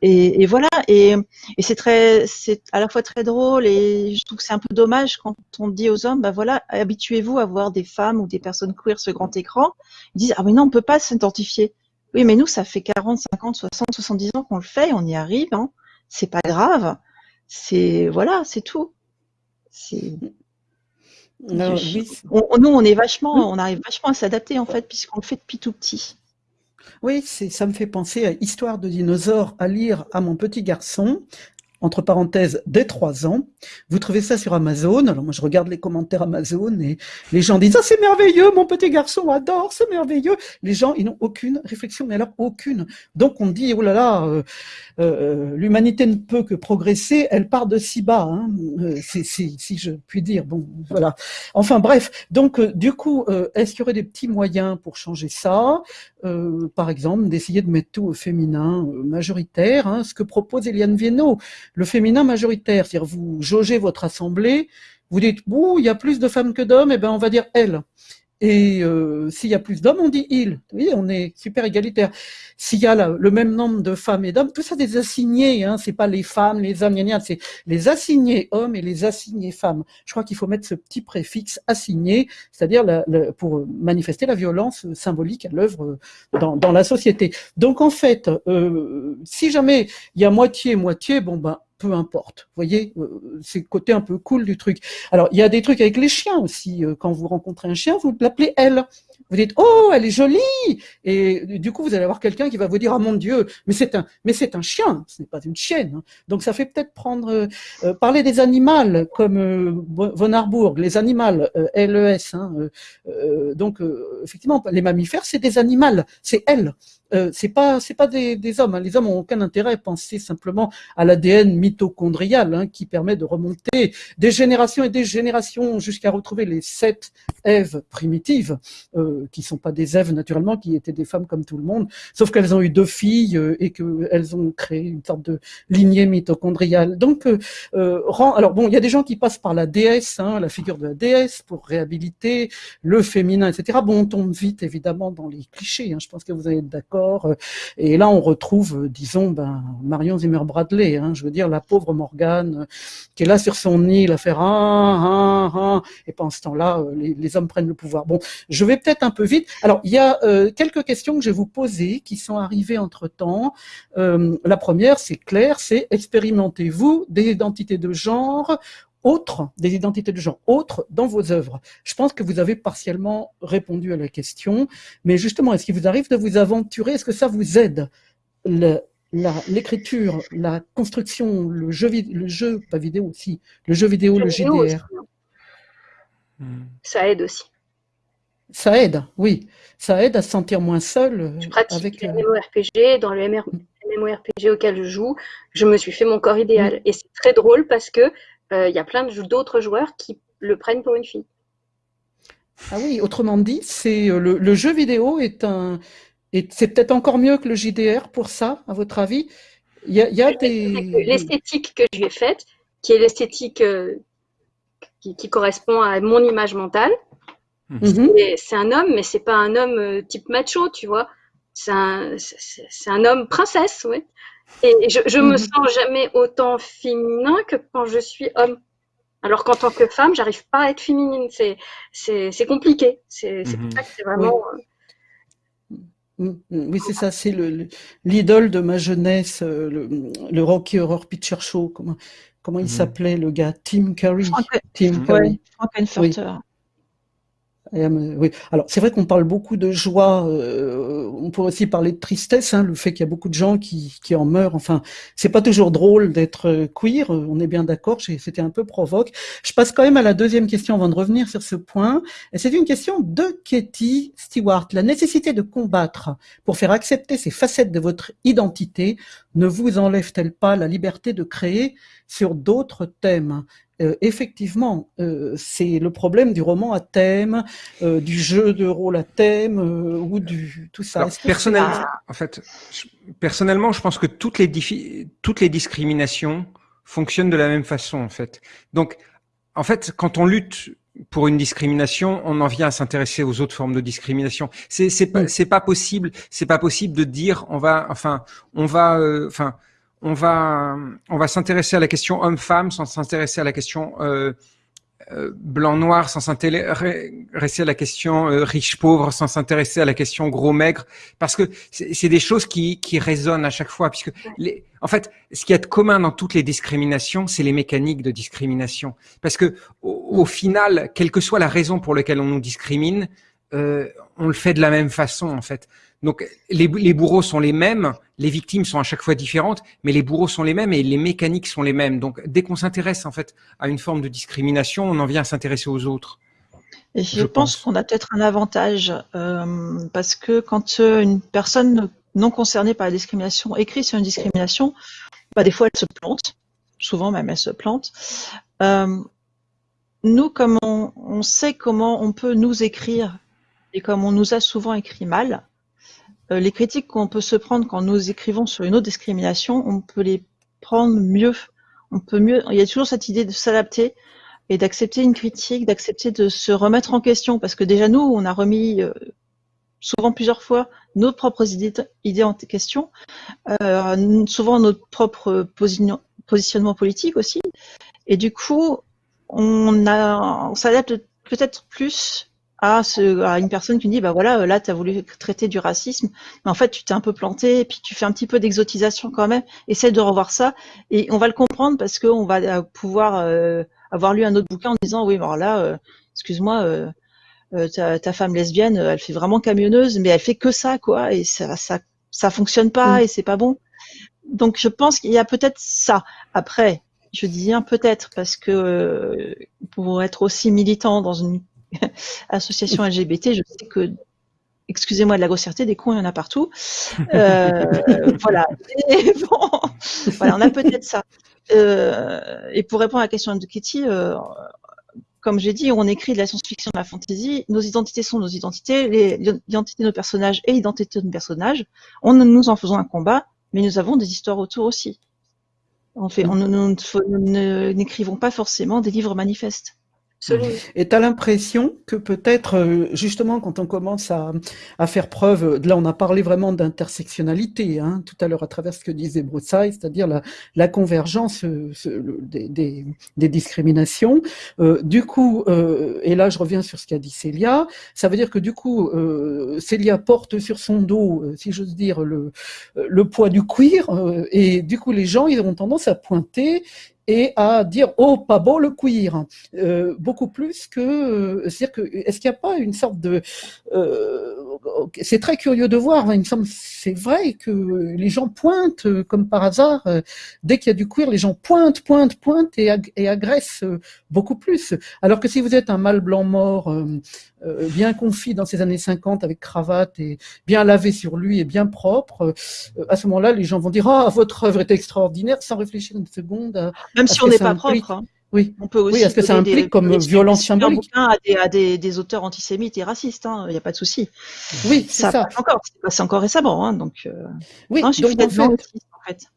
Et, et voilà. Et, et c'est très, c'est à la fois très drôle et je trouve que c'est un peu dommage quand on dit aux hommes, bah voilà, habituez-vous à voir des femmes ou des personnes queer sur grand écran. Ils disent ah mais non, on peut pas s'identifier. Oui, mais nous, ça fait 40, 50, 60, 70 ans qu'on le fait, on y arrive. Hein. C'est pas grave. C'est voilà, c'est tout. C'est non, oui. on, nous, on est vachement, on arrive vachement à s'adapter en fait, puisqu'on le fait depuis tout petit. Oui, ça me fait penser à Histoire de dinosaures à lire à mon petit garçon entre parenthèses, dès trois ans. Vous trouvez ça sur Amazon. Alors moi, je regarde les commentaires Amazon et les gens disent « Ah, c'est merveilleux, mon petit garçon adore, c'est merveilleux !» Les gens, ils n'ont aucune réflexion, mais alors aucune. Donc on dit « Oh là là, euh, euh, l'humanité ne peut que progresser, elle part de si bas, hein, euh, si je puis dire. » Bon, voilà. Enfin bref, donc du coup, est-ce qu'il y aurait des petits moyens pour changer ça? Par exemple, d'essayer de mettre tout au féminin majoritaire, hein, ce que propose Eliane Viennot le féminin majoritaire, c'est-à-dire vous jaugez votre assemblée, vous dites, ouh, il y a plus de femmes que d'hommes, et eh ben on va dire elle. Et euh, s'il y a plus d'hommes, on dit il. Oui, on est super égalitaire. S'il y a le même nombre de femmes et d'hommes, tout ça des assignés, hein, c'est pas les femmes, les hommes, c'est les assignés hommes et les assignés femmes. Je crois qu'il faut mettre ce petit préfixe assigné, c'est-à-dire pour manifester la violence symbolique à l'œuvre dans, dans, la société. Donc en fait, euh, si jamais il y a moitié moitié, bon ben peu importe. Vous voyez, euh, c'est le côté un peu cool du truc. Alors, il y a des trucs avec les chiens aussi. Euh, quand vous rencontrez un chien, vous l'appelez elle. Vous dites oh elle est jolie et du coup vous allez avoir quelqu'un qui va vous dire oh mon dieu mais c'est un mais c'est un chien ce n'est pas une chienne hein. donc ça fait peut-être prendre euh, parler des animaux comme euh, von Harburg les animaux LES hein, donc effectivement les mammifères c'est des animaux c'est elle euh, c'est pas c'est pas des, hommes. Hein. Les hommes ont aucun intérêt à penser simplement à l'ADN mitochondrial hein, qui permet de remonter des générations et des générations jusqu'à retrouver les sept Èves primitives, euh, qui sont pas des Èves naturellement, qui étaient des femmes comme tout le monde, sauf qu'elles ont eu deux filles euh, et qu'elles ont créé une sorte de lignée mitochondriale. Donc, euh, euh alors bon, il y a des gens qui passent par la déesse, hein, la figure de la déesse pour réhabiliter le féminin, etc. Bon, on tombe vite évidemment dans les clichés. Je pense que vous allez être d'accord. Et là, on retrouve, disons, ben, Marion Zimmer Bradley. Hein, je veux dire, la pauvre Morgane qui est là sur son île à faire ah, ah, ah, et pendant ce temps-là, les, les, hommes prennent le pouvoir. Bon, je vais peut-être un peu vite. Alors, il y a euh, quelques questions que je vais vous poser qui sont arrivées entre-temps. Euh, la première, c'est clair, c'est expérimentez-vous des identités de genre autres, des identités de genre autres dans vos œuvres Je pense que vous avez partiellement répondu à la question, mais justement, est-ce qu'il vous arrive de vous aventurer? Est-ce que ça vous aide? L'écriture, la, construction, le jeu, le jeu, pas vidéo aussi, le jeu vidéo, le, JDR. Hmm. Ça aide aussi. Ça aide, oui. Ça aide à se sentir moins seul. Je pratique avec, les MMORPG. Dans le MMORPG auquel je joue, je me suis fait mon corps idéal. Hmm. Et c'est très drôle parce que il y a plein d'autres joueurs qui le prennent pour une fille. Ah oui, autrement dit, c'est le, le, jeu vidéo est un, c'est peut-être encore mieux que le JDR pour ça, à votre avis Il y a, des... L'esthétique que je lui ai faite, qui est l'esthétique euh, qui, correspond à mon image mentale, mhm. c'est un homme, mais c'est pas un homme euh, type macho, tu vois. C'est un, un, homme princesse, oui. Et je, je me mhm. sens jamais autant féminin que quand je suis homme. Alors qu'en tant que femme, j'arrive pas à être féminine. C'est compliqué. C'est mhm. c'est vraiment. Euh, Mm, mm. Oui, c'est ça, c'est l'idole de ma jeunesse, euh, le, le Rocky Horror Picture Show. Comment, comment il mm. s'appelait le gars? Tim Curry. Tim Curry. Oui. Euh, oui. Alors c'est vrai qu'on parle beaucoup de joie. Euh, on pourrait aussi parler de tristesse, hein, le fait qu'il y a beaucoup de gens qui, en meurent. Enfin, c'est pas toujours drôle d'être euh, queer. On est bien d'accord. C'était un peu provoque. Je passe quand même à la deuxième question avant de revenir sur ce point. C'est une question de Katie Stewart. La nécessité de combattre pour faire accepter ces facettes de votre identité ne vous enlève-t-elle pas la liberté de créer sur d'autres thèmes? Euh, effectivement, euh, c'est le problème du roman à thème, euh, du jeu de rôle à thème ou du tout ça. personnellement, en fait, personnellement, je pense que toutes les toutes les discriminations fonctionnent de la même façon, en fait. Donc, en fait, quand on lutte pour une discrimination, on en vient à s'intéresser aux autres formes de discrimination. C'est c'est pas pas possible, c'est pas possible de dire on va enfin on va enfin on va, on va s'intéresser à la question homme-femme sans s'intéresser à la question euh, euh, blanc-noir, sans s'intéresser à la question euh, riche-pauvre, sans s'intéresser à la question gros-maigre, parce que c'est des choses qui, qui résonnent à chaque fois, puisque les, en fait, ce qui est commun dans toutes les discriminations, c'est les mécaniques de discrimination, parce que au, final, quelle que soit la raison pour laquelle on nous discrimine, on le fait de la même façon, en fait. Donc les, les, bourreaux sont les mêmes, les victimes sont à chaque fois différentes, mais les bourreaux sont les mêmes et les mécaniques sont les mêmes. Donc dès qu'on s'intéresse en fait à une forme de discrimination, on en vient à s'intéresser aux autres. Et je, pense, qu'on a peut-être un avantage euh, parce que quand euh, une personne non concernée par la discrimination écrit sur une discrimination, bah, des fois elle se plante, souvent même elle se plante. Euh, nous, comme on, on, sait comment on peut nous écrire et comme on nous a souvent écrit mal, euh, les critiques qu'on peut se prendre quand nous écrivons sur une autre discrimination, on peut les prendre mieux. On peut mieux. Il y a toujours cette idée de s'adapter et d'accepter une critique, d'accepter de se remettre en question, parce que déjà nous, on a remis euh, souvent plusieurs fois nos propres idées, idées en question, euh, souvent notre propre positionnement politique aussi, et du coup, on, on s'adapte peut-être plus à, ce, à une personne qui dit bah voilà là tu as voulu traiter du racisme mais en fait tu t'es un peu planté et puis tu fais un petit peu d'exotisation quand même. Essaie de revoir ça et on va le comprendre parce qu'on va euh, pouvoir euh, avoir lu un autre bouquin en disant oui alors là euh, excuse-moi euh, ta, ta, femme lesbienne elle fait vraiment camionneuse mais elle fait que ça quoi et ça ça ça fonctionne pas mm. et c'est pas bon. Donc je pense qu'il y a peut-être ça. Après je dis bien peut-être parce que pour être aussi militant dans une association LGBT, je sais que excusez-moi de la grossièreté, des cons, il y en a partout. Euh, voilà. Et bon, voilà, on a peut-être ça. Euh, et pour répondre à la question de Kitty, euh, comme j'ai dit, on écrit de la science-fiction, de la fantasy. Nos identités sont nos identités, les, l'identité de nos personnages et l'identité de nos personnages. On, nous en faisons un combat, mais nous avons des histoires autour aussi. On fait, on, nous n'écrivons pas forcément des livres manifestes. Et tu as l'impression que peut-être, euh, justement, quand on commence à, faire preuve, là on a parlé vraiment d'intersectionnalité, hein, tout à l'heure à travers ce que disait Broussailles, c'est-à-dire la, convergence euh, des, discriminations. Euh, du coup, et là je reviens sur ce qu'a dit Célia, ça veut dire que du coup, Célia porte sur son dos, si j'ose dire, le, le poids du queer, et du coup les gens, ils auront tendance à pointer et à dire oh pas beau le queer. Euh, beaucoup plus que euh, c'est-à-dire que est-ce qu'il n'y a pas une sorte de euh, c'est très curieux de voir hein, il me semble c'est vrai que les gens pointent euh, comme par hasard euh, dès qu'il y a du queer les gens pointent pointent pointent et, ag et agressent beaucoup plus alors que si vous êtes un mâle blanc mort euh, bien confit dans ces années 50 avec cravate et bien lavé sur lui et bien propre, euh, à ce moment-là, les gens vont dire ah votre œuvre est extraordinaire sans réfléchir une seconde. Même si on n'est pas propre. Hein. Oui, on peut aussi. Oui, est-ce que ça implique comme violence symbolique à des, à des, des, auteurs antisémites et racistes Il hein, n'y a pas de souci. Oui, c'est ça. Encore, c'est encore récemment, hein, donc. Euh... Oui, non, donc en fait, en fait.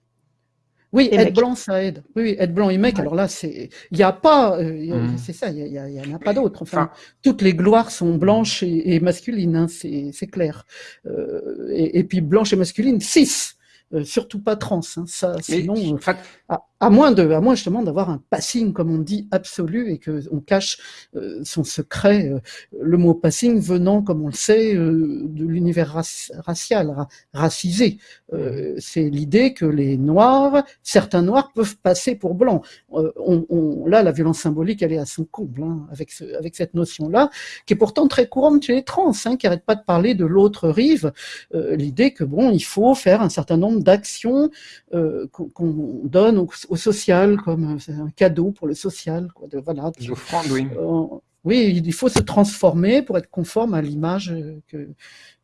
Oui, être blanc, ça aide. Oui, être blanc et mec. Alors là, c'est, il n'y a pas, euh, mmh. c'est ça, il y, en a pas d'autres. Enfin, toutes les gloires sont blanches et, et masculines, hein, c'est clair. Euh, et, et, puis blanche et masculine, six. Euh, surtout pas trans, hein, ça, sinon, Mais, euh, à, à, moins de, à moins justement d'avoir un passing, comme on dit, absolu et que on cache euh, son secret. Euh, le mot passing venant, comme on le sait, euh, de l'univers racial, ra racisé. Mmh. C'est l'idée que les noirs, certains noirs peuvent passer pour blancs. On, on, là, la violence symbolique, elle est à son comble hein, avec, ce, avec cette notion-là, qui est pourtant très courante chez les trans, hein, qui n'arrêtent pas de parler de l'autre rive. l'idée que bon, il faut faire un certain nombre d'actions euh, qu'on donne au, social, comme euh, un cadeau pour le social. Quoi, de, voilà, de, oui. Euh, oui, il faut se transformer pour être conforme à l'image que,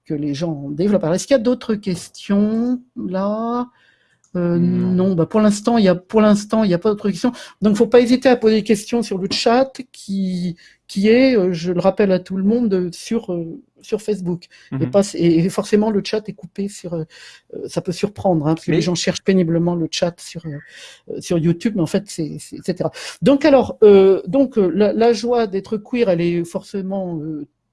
que les gens développent. Alors, est-ce qu'il y a d'autres questions là? Euh, non. non, bah pour l'instant, il y a pour l'instant, il n'y a pas d'autres questions. Donc, faut pas hésiter à poser des questions sur le chat qui qui est, euh, je le rappelle à tout le monde, sur euh, sur Facebook. Mm -hmm. et, pas, et, forcément, le chat est coupé sur. Euh, ça peut surprendre, hein, parce que mais... les gens cherchent péniblement le chat sur sur YouTube, mais en fait, c'est etc. Donc alors, donc la, la joie d'être queer, elle est forcément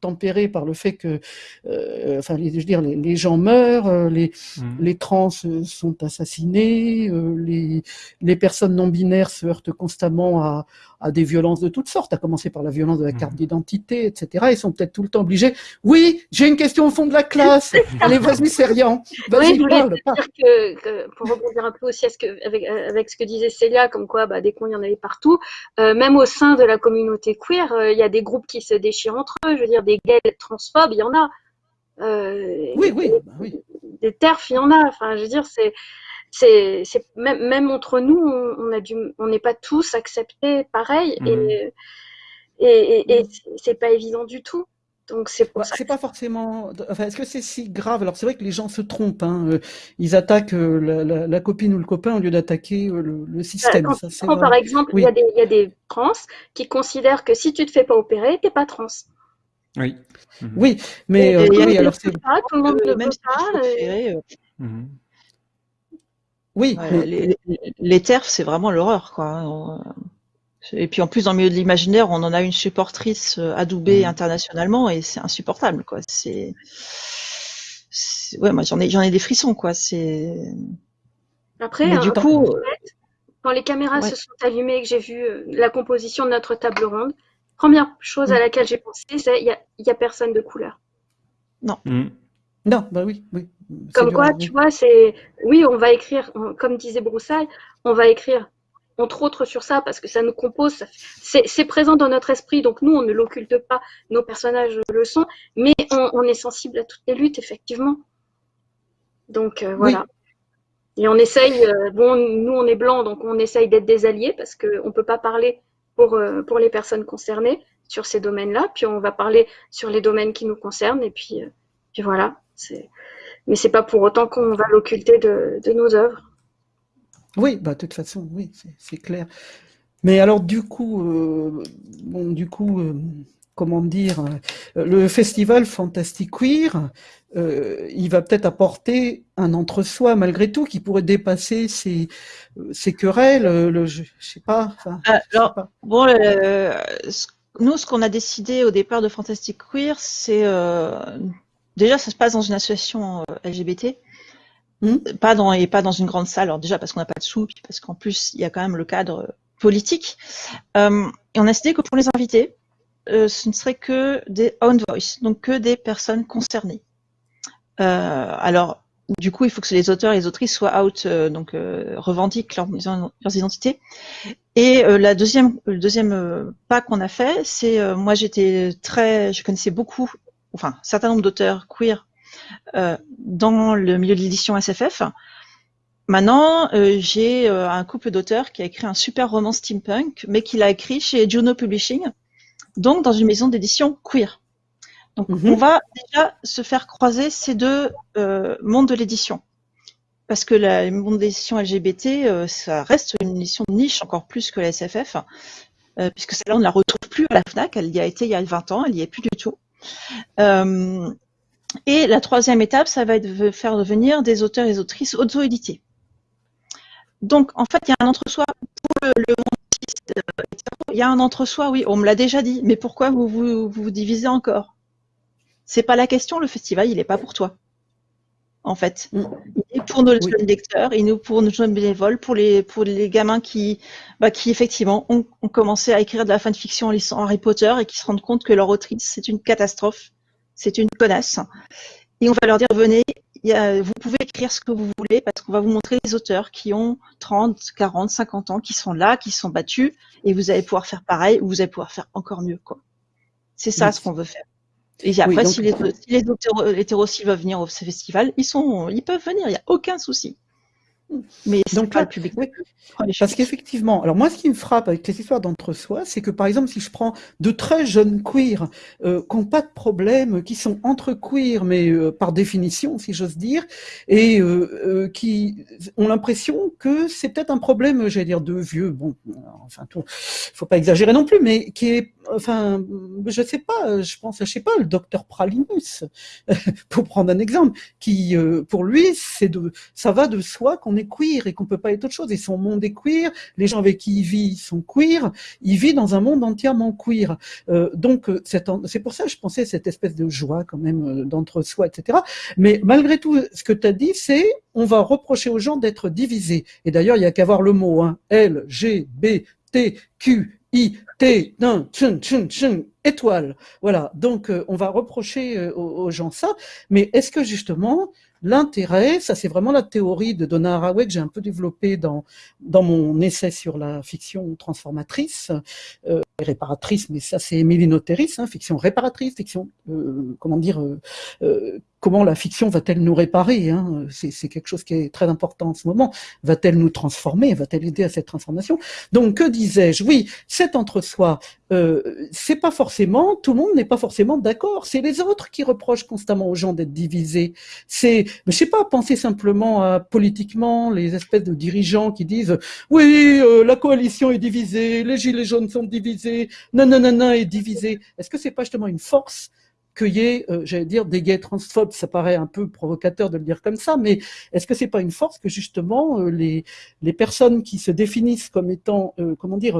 tempéré par le fait que, euh, enfin, je veux dire, les, les gens meurent, euh, les, mmh. les trans euh, sont assassinés, euh, les, les personnes non binaires se heurtent constamment à, à des violences de toutes sortes, à commencer par la violence de la carte mmh. d'identité, etc. Ils sont peut-être tout le temps obligés. Oui, j'ai une question au fond de la classe. Allez, vas-y, Serian. Vas-y, oui, parle. Que, que, pour rebondir un peu aussi à ce que, avec, avec ce que disait Célia, comme quoi bah, des cons, il y en avait partout. Euh, même au sein de la communauté queer, euh, il y a des groupes qui se déchirent entre eux. Je veux dire, des gays transphobes, il y en a. Euh, oui, oui, des, bah oui. Des terfs, il y en a. Enfin, je veux dire, c'est c'est même, même, entre nous, on, on a du, on n'est pas tous acceptés pareil mmh. et, et, et, et c'est pas évident du tout. Donc c'est pour bah, ça. C'est pas forcément. Enfin, est-ce que c'est si grave? Alors c'est vrai que les gens se trompent. Hein. Ils attaquent euh, la, la, la, copine ou le copain au lieu d'attaquer euh, le, le, système. Quand, ça, quand par exemple, oui. il, y a des, il y a des trans qui considèrent que si tu te fais pas opérer, t'es pas trans. Oui. Mmh. Oui, mais euh, oui, alors c'est. Tout le monde ne même. Oui, ouais, les, les TERF, c'est vraiment l'horreur, quoi. Et puis en plus, dans le milieu de l'imaginaire, on en a une supportrice adoubée mmh. internationalement et c'est insupportable, quoi. C'est, ouais, moi j'en ai, j'en ai des frissons, quoi. C'est. Après, hein, du coup, quand les caméras ouais. se sont allumées et que j'ai vu la composition de notre table ronde, première chose à laquelle j'ai pensé, c'est il y a, y a personne de couleur. Non. Mmh. Non, bah oui, oui. Comme quoi, tu vois, c'est. Oui, on va écrire, on, comme disait Broussaille, on va écrire entre autres sur ça parce que ça nous compose, c'est présent dans notre esprit, donc nous, on ne l'occulte pas, nos personnages le sont, mais on, on, est sensible à toutes les luttes, effectivement. Donc euh, voilà. Oui. Et on essaye, euh, bon, nous, on est blancs, donc on essaye d'être des alliés parce qu'on ne peut pas parler pour, euh, pour les personnes concernées sur ces domaines-là, puis on va parler sur les domaines qui nous concernent, et puis Puis voilà. Mais c'est pas pour autant qu'on va l'occulter de, nos œuvres. Oui, bah, de toute façon, oui, c'est, clair. Mais alors, du coup, euh, bon, du coup, euh, comment dire, le festival Fantastic Queer, euh, il va peut-être apporter un entre-soi malgré tout qui pourrait dépasser ces, ces querelles. Le, je, sais pas. alors, bon, nous, ce qu'on a décidé au départ de Fantastic Queer, c'est euh, déjà ça se passe dans une association euh, LGBT. Hmm. Pas dans et pas dans une grande salle. Alors déjà parce qu'on n'a pas de sous, puis parce qu'en plus il y a quand même le cadre politique. et on a décidé que pour les invités, ce ne serait que des own voice, donc que des personnes concernées. Euh, alors, du coup, il faut que les auteurs et les autrices soient out, euh, donc euh, revendiquent leurs identités. Et la deuxième, le deuxième pas qu'on a fait, c'est moi j'étais très, je connaissais beaucoup, enfin un certain nombre d'auteurs queer dans le milieu de l'édition SFF. Maintenant, j'ai un couple d'auteurs qui a écrit un super roman steampunk, mais qui l'a écrit chez Juno Publishing, donc dans une maison d'édition queer. Donc, mhm. on va déjà se faire croiser ces deux euh, mondes de l'édition. Parce que le monde d'édition LGBT, euh, ça reste une édition de niche encore plus que la SFF, euh, puisque celle-là, on ne la retrouve plus à la FNAC. Elle y a été il y a 20 ans, elle n'y est plus du tout. Et la troisième étape, ça va être de faire devenir des auteurs et autrices auto-édités. Donc, en fait, il y a un entre-soi pour le, monde il y a un entre-soi, oui, on me l'a déjà dit, mais pourquoi vous vous divisez encore? C'est pas la question, le festival, il n'est pas pour toi. En fait, pour nos jeunes lecteurs, il est pour nos jeunes bénévoles, pour les, pour les gamins qui, bah, qui effectivement ont, commencé à écrire de la fanfiction en lisant Harry Potter et qui se rendent compte que leur autrice, c'est une catastrophe, c'est une connasse. Et on va leur dire, venez, vous pouvez écrire ce que vous voulez parce qu'on va vous montrer les auteurs qui ont 30, 40, 50 ans, qui sont là, qui sont battus, et vous allez pouvoir faire pareil ou vous allez pouvoir faire encore mieux. quoi. C'est ça ce qu'on veut faire. Et après, si, les, si les hétéros veulent venir au festival, ils, sont, ils peuvent venir, il n'y a aucun souci. Mais donc pas le public. Parce qu'effectivement, alors moi, ce qui me frappe avec les histoires d'entre-soi, c'est que par exemple, si je prends de très jeunes queers euh, qui n'ont pas de problème, qui sont entre queers, mais euh, par définition, si j'ose dire, et euh, qui ont l'impression que c'est peut-être un problème, j'allais dire, de vieux. Bon, enfin, tout, faut pas exagérer non plus, mais qui est, enfin, je sais pas, je pense, je sais pas, le docteur Pralinus, pour prendre un exemple, qui, pour lui, c'est de, ça va de soi qu'on est queer et qu'on peut pas être autre chose. Et son monde est queer, les gens avec qui il vit sont queer, il vit dans un monde entièrement queer. Euh, donc euh, c'est pour ça que je pensais cette espèce de joie quand même euh, d'entre-soi, etc. Mais malgré tout, ce que tu as dit, c'est on va reprocher aux gens d'être divisés. Et d'ailleurs, il y a qu'à voir le mot hein, L, G, B, T, Q, I, T, d'un, tchun, tchun, tchun, étoile. Voilà. Donc, on va reprocher aux, gens ça. Mais est-ce que justement, L'intérêt, ça c'est vraiment la théorie de Donna Haraway que j'ai un peu développée dans, dans mon essai sur la fiction transformatrice, euh, réparatrice, mais ça c'est Émilie Noteris, hein, fiction réparatrice, fiction, euh, comment dire, euh, euh, comment la fiction va-t-elle nous réparer hein? C'est quelque chose qui est très important en ce moment. Va-t-elle nous transformer? Va-t-elle aider à cette transformation? Donc, que disais-je? Oui, cet entre-soi, euh, c'est pas forcément, tout le monde n'est pas forcément d'accord. C'est les autres qui reprochent constamment aux gens d'être divisés. C'est, je sais pas, penser simplement à politiquement les espèces de dirigeants qui disent oui, euh, la coalition est divisée, les gilets jaunes sont divisés, non, est divisé. Est-ce que c'est pas justement une force qu'il euh, j'allais dire, des gays transphobes, ça paraît un peu provocateur de le dire comme ça, mais est-ce que c'est pas une force que justement euh, les, personnes qui se définissent comme étant, euh, comment dire,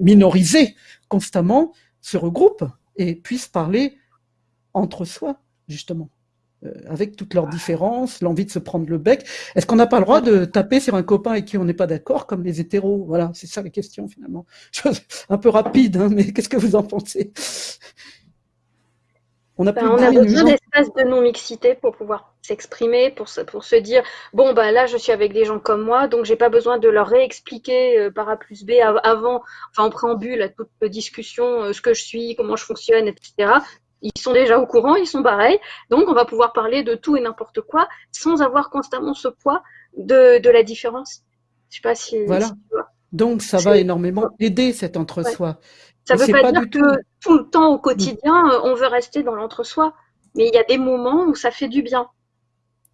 minorisées constamment se regroupent et puissent parler entre soi, justement avec toutes leurs différences, l'envie de se prendre le bec. Est-ce qu'on n'a pas le droit de taper sur un copain avec qui on n'est pas d'accord, comme les hétéros? Voilà, c'est ça la question finalement. un peu rapide, hein, mais qu'est-ce que vous en pensez? On a, besoin d'espace de non-mixité pour pouvoir s'exprimer, pour se, pour se dire bon bah là je suis avec des gens comme moi, donc j'ai pas besoin de leur réexpliquer euh, par A plus B avant, enfin en préambule à toute discussion euh, ce que je suis, comment je fonctionne, etc. Ils sont déjà au courant, ils sont pareils, donc on va pouvoir parler de tout et n'importe quoi sans avoir constamment ce poids de, de la différence. Je sais pas si. Voilà. donc ça va énormément aider cet entre-soi. Ça ne veut pas, dire que tout. le temps au quotidien, on veut rester dans l'entre-soi. mais il y a des moments où ça fait du bien.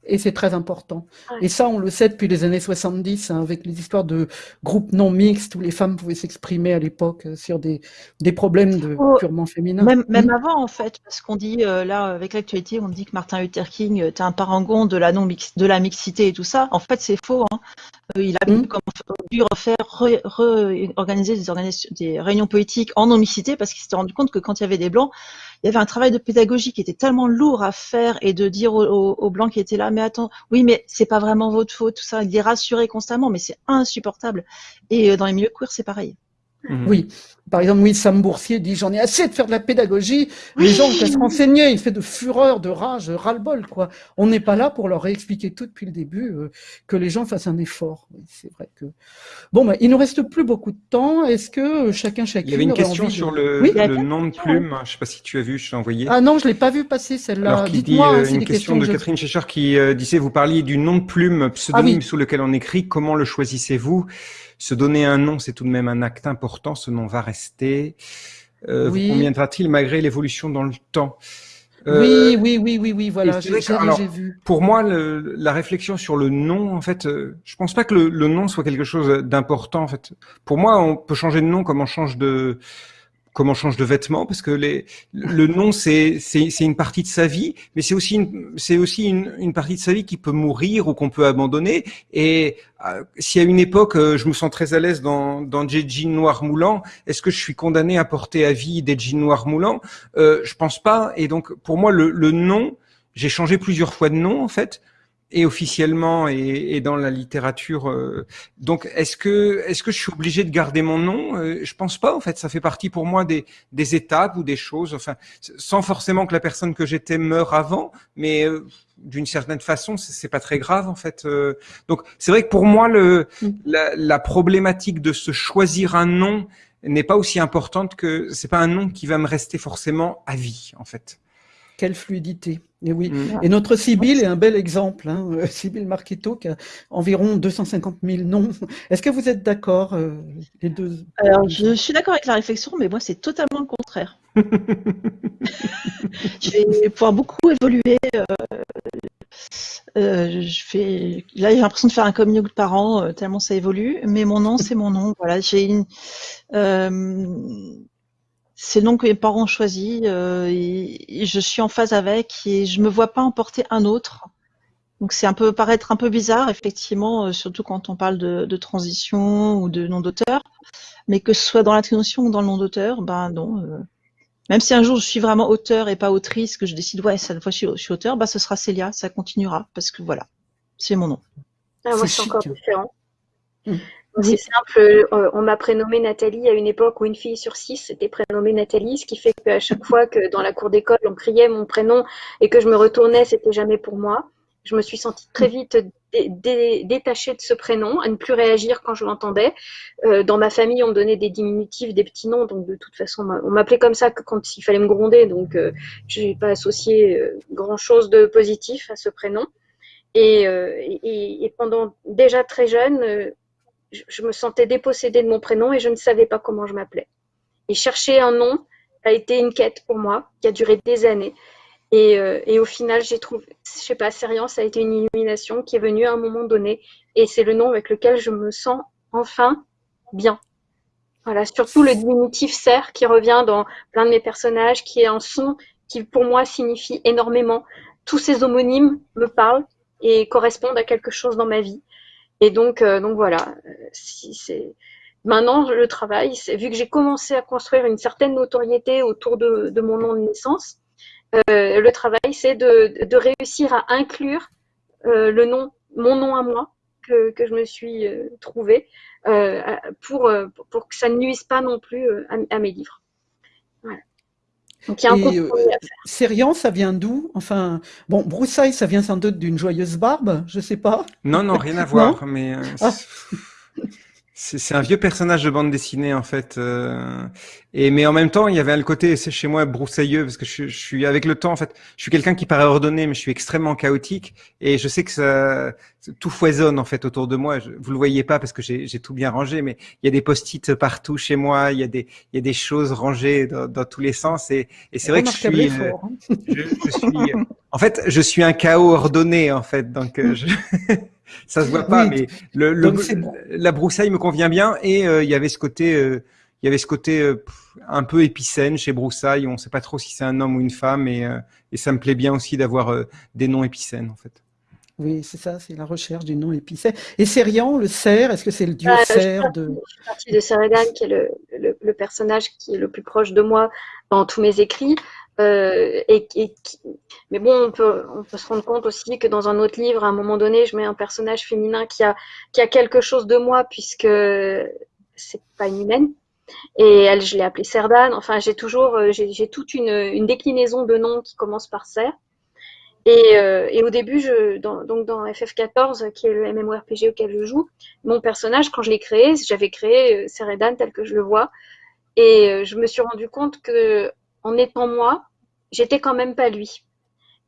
Et c'est très important. Et ça, on le sait depuis les années 70, hein, avec les histoires de groupes non mixtes où les femmes pouvaient s'exprimer à l'époque euh, sur des, des problèmes de, oh, purement féminins. Même, même avant, en fait, parce qu'on dit, euh, là, avec l'actualité, on dit que Martin Luther King était un parangon de la, non -mix, de la mixité et tout ça. En fait, c'est faux. Hein. Euh, il a mmh. dû refaire, réorganiser des, des réunions politiques en non-mixité parce qu'il s'était rendu compte que quand il y avait des blancs, il y avait un travail de pédagogie qui était tellement lourd à faire et de dire aux, blancs qui étaient là, mais attends, oui, mais c'est pas vraiment votre faute, tout ça, il les rassurer constamment, mais c'est insupportable. Et euh, dans les milieux queer, c'est pareil. Mhm. Oui. Par exemple, oui, Sam Boursier dit j'en ai assez de faire de la pédagogie. Les gens ont qu'à se renseigner. Il fait de fureur, de rage, ras-le-bol, quoi. On n'est pas là pour leur réexpliquer tout depuis le début, euh, que les gens fassent un effort. c'est vrai que. Bon, bah, il nous reste plus beaucoup de temps. Est-ce que euh, chacun, chacune. Il y avait une question sur le, le nom de plume. Je sais pas si tu as vu, je t'ai envoyé. Ah non, je l'ai pas vu passer celle-là. Alors, qui dit hein, euh, une question de Catherine Schecher qui disait vous parliez du nom de plume pseudonyme ah sous lequel on écrit. Comment le choisissez-vous? Se donner un nom, c'est tout de même un acte important. Ce nom va rester. Euh, oui. Conviendra-t-il malgré l'évolution dans le temps euh, oui, oui, oui, oui, oui, voilà, j'ai vu. Pour moi, le, la réflexion sur le nom, en fait, euh, je pense pas que le, le nom soit quelque chose d'important. En fait, pour moi, on peut changer de nom comme on change de comment change de vêtements parce que les, le nom c'est une partie de sa vie mais c'est aussi une aussi une, une, partie de sa vie qui peut mourir ou qu'on peut abandonner. Et euh, si à une époque euh, je me sens très à l'aise dans dans des jeans noirs moulants est-ce que je suis condamné à porter à vie des jeans noirs moulants? Euh, je pense pas. Et donc pour moi le, le nom j'ai changé plusieurs fois de nom en fait et officiellement et, et, dans la littérature. Euh, donc, est-ce que est-ce que je suis obligé de garder mon nom? Euh, Je pense pas. En fait, ça fait partie pour moi des, des étapes ou des choses. Enfin, sans forcément que la personne que j'étais meure avant, mais euh, d'une certaine façon, c'est pas très grave en fait. donc, c'est vrai que pour moi, le mm. la, la problématique de se choisir un nom n'est pas aussi importante que c'est pas un nom qui va me rester forcément à vie en fait. Quelle fluidité. Et oui. Mm. Et notre Sibyl est un bel exemple. Hein. Euh, Sibyl Marquetto qui a environ 250 000 noms. Est-ce que vous êtes d'accord, euh, les deux? Alors, je suis d'accord avec la réflexion, mais moi, c'est totalement le contraire. je vais pouvoir beaucoup évoluer. Euh, je fais, là, j'ai l'impression de faire un coming out par an, tellement ça évolue. Mais mon nom, c'est mon nom. Voilà, j'ai une c'est le nom que mes parents ont choisi euh, et, je suis en phase avec et je me vois pas emporter un autre. Donc c'est un peu paraître un peu bizarre effectivement, euh, surtout quand on parle de, transition ou de nom d'auteur, mais que ce soit dans la transition ou dans le nom d'auteur, ben non. Euh, même si un jour je suis vraiment auteur et pas autrice, que je décide ouais cette fois je suis, je suis auteur, bah ce sera Célia, ça continuera parce que voilà, c'est mon nom. Ah, moi c'est encore différent. Mmh. C'est simple, euh, on m'a prénommé Nathalie à une époque où une fille sur six était prénommée Nathalie, ce qui fait qu'à chaque fois que dans la cour d'école on criait mon prénom et que je me retournais, c'était jamais pour moi. Je me suis sentie très vite détachée de ce prénom, à ne plus réagir quand je l'entendais. Euh, dans ma famille, on me donnait des diminutifs, des petits noms, donc de toute façon, on m'appelait comme ça que quand il fallait me gronder, donc euh, je n'ai pas associé grand-chose de positif à ce prénom. Et, et, et, pendant déjà très jeune, je, me sentais dépossédée de mon prénom et je ne savais pas comment je m'appelais. Et chercher un nom a été une quête pour moi qui a duré des années. Et, euh, et au final, j'ai trouvé, je sais pas, Sérian, ça a été une illumination qui est venue à un moment donné. Et c'est le nom avec lequel je me sens enfin bien. Voilà, surtout le diminutif serre qui revient dans plein de mes personnages, qui est un son qui pour moi signifie énormément. Tous ces homonymes me parlent et correspondent à quelque chose dans ma vie. Et donc, euh, donc voilà. Si c'est maintenant le travail, c'est vu que j'ai commencé à construire une certaine notoriété autour de, mon nom de naissance, euh, le travail, c'est de, réussir à inclure euh, le nom, mon nom à moi que, je me suis euh, trouvé euh, pour, que ça ne nuise pas non plus à mes livres. Voilà. Donc il y a un euh, ça vient d'où? Enfin, bon, broussaille, ça vient sans doute d'une joyeuse barbe, je sais pas. Non, non, rien à voir, mais euh, ah. C'est un vieux personnage de bande dessinée en fait. Euh, et mais en même temps, il y avait le côté, c'est chez moi broussailleux parce que je, je, suis avec le temps en fait. Je suis quelqu'un qui paraît ordonné, mais je suis extrêmement chaotique et je sais que ça tout foisonne en fait autour de moi. Je, vous le voyez pas parce que j'ai tout bien rangé, mais il y a des post-it partout chez moi. Il y a des il y a des choses rangées dans, dans tous les sens et, et c'est vrai que je suis, euh, hein. je, je, suis en fait je suis un chaos ordonné en fait. Donc euh, je ça se voit pas, mais le, le la broussaille me convient bien et euh, il y avait ce côté, euh, il y avait ce côté euh, un peu épicène chez broussaille. On ne sait pas trop si c'est un homme ou une femme et, et ça me plaît bien aussi d'avoir des noms épicènes en fait. Oui, c'est ça, c'est la recherche du nom épicène. Et Sérian, le cerf, est-ce que c'est le dieu ah, cerf de... Je suis partie de Seridan, qui est le, le, le, personnage qui est le plus proche de moi dans tous mes écrits. Euh, mais bon, on peut, se rendre compte aussi que dans un autre livre, à un moment donné, je mets un personnage féminin qui a, qui a quelque chose de moi, puisque c'est pas une humaine. Et elle, je l'ai appelée Serdan. Enfin, j'ai toujours, euh, j'ai toute une, une, déclinaison de noms qui commence par Ser. Et, euh, au début, dans, donc dans FF14, qui est le MMORPG auquel je joue, mon personnage, quand je l'ai créé, j'avais créé Seredan tel que je le vois. Et je me suis rendu compte que en étant moi, j'étais quand même pas lui.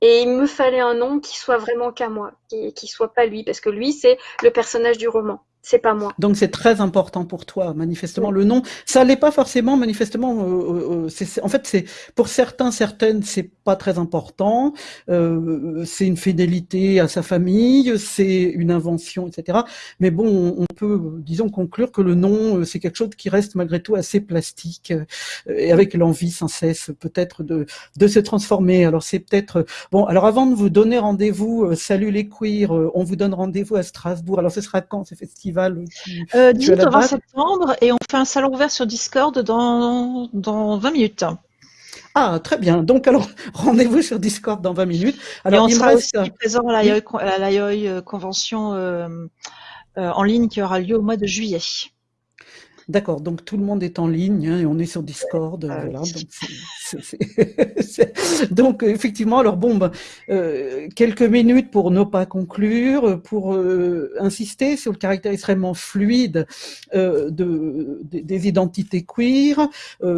Et il me fallait un nom qui soit vraiment qu'à moi, qui, soit pas lui, parce que lui, c'est le personnage du roman c'est pas moi. Donc c'est très important pour toi, manifestement. Le nom, ça l'est pas forcément, manifestement. Euh, euh, euh en fait, c'est pour certains, certaines, c'est pas très important. Euh, c'est une fidélité à sa famille, c'est une invention, etc. Mais bon, on peut, disons, conclure que le nom, euh, c'est quelque chose qui reste malgré tout assez plastique et avec l'envie sans cesse, peut-être de de se transformer. Alors c'est peut-être bon. Alors avant de vous donner rendez-vous, salut les queers, on vous donne rendez-vous à Strasbourg. Alors ce sera quand ces festivals euh, 18 au 20 septembre et on fait un salon ouvert sur Discord dans, dans 20 minutes. Ah, très bien. Donc, alors, rendez-vous sur Discord dans 20 minutes. Alors, et on sera aussi présent à la l'IOI euh, Convention euh, euh, en ligne qui aura lieu au mois de juillet. D'accord, donc tout le monde est en ligne hein, et on est sur Discord. Ah voilà, donc, effectivement, alors bon, ben, euh, quelques minutes pour ne pas conclure, pour euh, insister sur le caractère extrêmement fluide euh, de, des identités queer,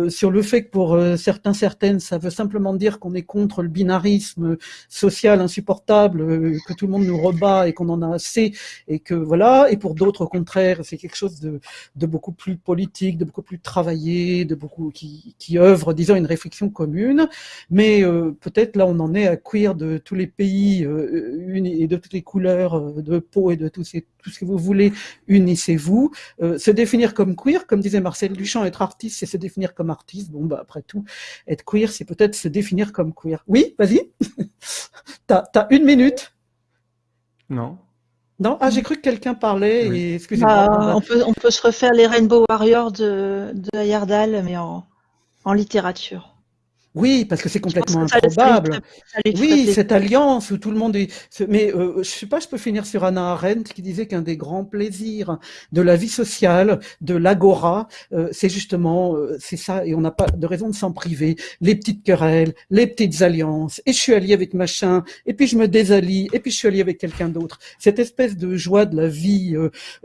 sur le fait que pour certains, certaines, ça veut simplement dire qu'on est contre le binarisme social insupportable, que tout le monde nous rebat et qu'on en a assez, et que voilà, et pour d'autres, au contraire, c'est quelque chose de, de beaucoup plus politique, de beaucoup plus travaillé, de beaucoup qui, qui œuvre, disons, une réflexion commune. Mais euh, peut-être là, on en est à queer de tous les pays euh, et de toutes les couleurs euh, de peau et de tout, ces, tout ce que vous voulez, unissez-vous. Se définir comme queer, comme disait Marcel Duchamp, être artiste, c'est se définir comme artiste. Bon, bah après tout, être queer, c'est peut-être se définir comme queer. Oui, vas-y. t'as as une minute. Non. Non, ah, j'ai cru que quelqu'un parlait. Et... Excusez-moi. Bah, on, peut, on peut se refaire les Rainbow Warriors de, de Ayardal, mais en, en littérature. Oui, parce que c'est complètement improbable. oui, cette alliance où tout le monde est. Mais euh, je sais pas, je peux finir sur Anna Arendt qui disait qu'un des grands plaisirs de la vie sociale, de l'agora, euh, c'est justement euh, c'est ça, et on n'a pas de raison de s'en priver. Les petites querelles, les petites alliances. Et je suis allié avec machin, et puis je me désallie, et puis je suis allié avec quelqu'un d'autre. Cette espèce de joie de la vie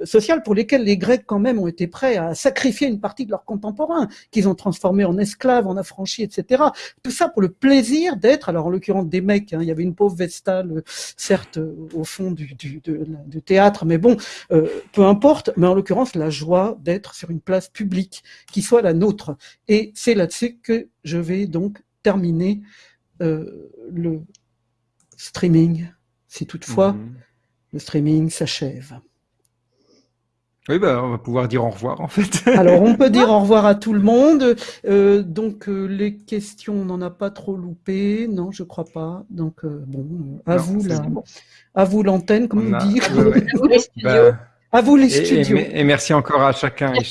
sociale pour lesquelles les Grecs quand même ont été prêts à sacrifier une partie de leurs contemporains qu'ils ont transformés en esclaves, en affranchis, etc. Tout ça pour le plaisir d'être, alors en l'occurrence des mecs, hein, il y avait une pauvre Vestale, euh, certes, euh, au fond du, du, théâtre, mais bon, euh, peu importe, mais en l'occurrence la joie d'être sur une place publique qui soit la nôtre. Et c'est là-dessus que je vais donc terminer le streaming, si toutefois mhm. le streaming s'achève. Oui, bah, on va pouvoir dire au revoir en fait. Alors, on peut dire au revoir à tout le monde. Euh, donc, euh, les questions, on n'en a pas trop loupé. Non, je crois pas. Donc, euh, bon, à vous là, à vous l'antenne, comme on, dit. À vous les studios. Bah, à vous les studios. Et, merci encore à chacun et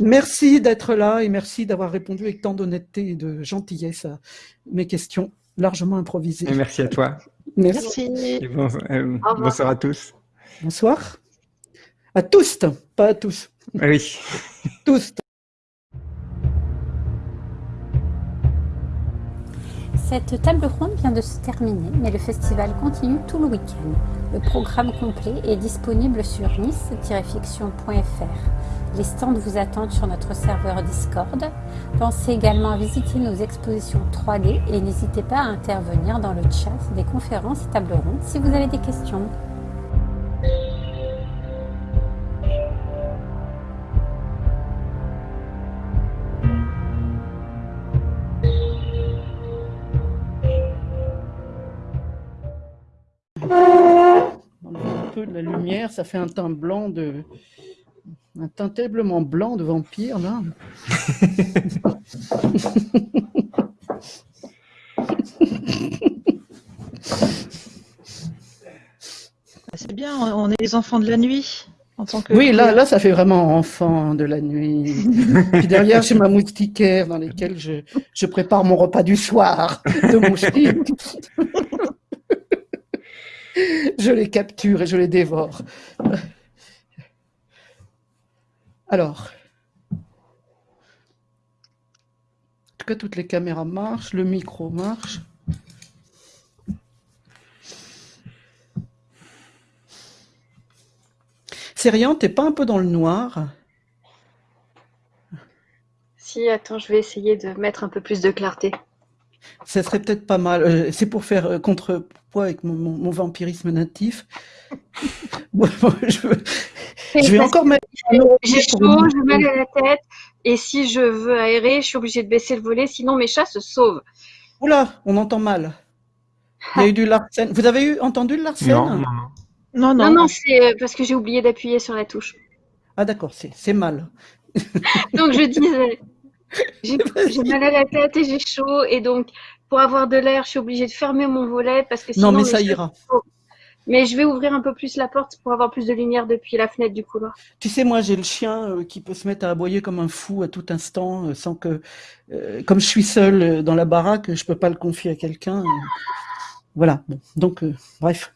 Merci d'être là et merci d'avoir répondu avec tant d'honnêteté et de gentillesse à mes questions largement improvisées. Et merci à toi. Merci. bonsoir à tous. Bonsoir. À tous, pas à tous. Oui. tous. Cette table ronde vient de se terminer, mais le festival continue tout le week-end. Le programme complet est disponible sur nice-fiction.fr. Les stands vous attendent sur notre serveur Discord. Pensez également à visiter nos expositions 3D et n'hésitez pas à intervenir dans le chat des conférences et tables rondes si vous avez des questions. Peu de la lumière, ça fait un teint blanc de, un teint terriblement blanc de vampire là. C'est bien, on est les enfants de la nuit. En tant que oui, là, là, ça fait vraiment enfant de la nuit. Puis derrière, j'ai ma moustiquaire dans laquelle je, je, prépare mon repas du soir de moustiques. Je les capture et je les dévore. Alors, en tout cas, toutes les caméras marchent, le micro marche? Sérian, t'es pas un peu dans le noir? Si, attends, je vais essayer de mettre un peu plus de clarté. Ça serait peut-être pas mal. Euh, c'est pour faire euh, avec mon, vampirisme natif? je, vais encore mettre. J'ai chaud, j'ai mal à la tête. Et si je veux aérer, je suis obligée de baisser le volet, sinon mes chats se sauvent. Oula, on entend mal. Il y a eu du Larsen. Vous avez eu, entendu le Larsen non, non, non. Non, non, c'est euh, parce que j'ai oublié d'appuyer sur la touche. Ah d'accord, c'est mal. Donc je disais, j'ai mal à la tête et j'ai chaud. Et donc, pour avoir de l'air, je suis obligée de fermer mon volet parce que sinon. Non, mais ça ira. Mais je vais ouvrir un peu plus la porte pour avoir plus de lumière depuis la fenêtre du couloir. Tu sais, moi, j'ai le chien euh, qui peut se mettre à aboyer comme un fou à tout instant, euh, sans que, euh, comme je suis seule dans la baraque, je peux pas le confier à quelqu'un. voilà. donc, bref.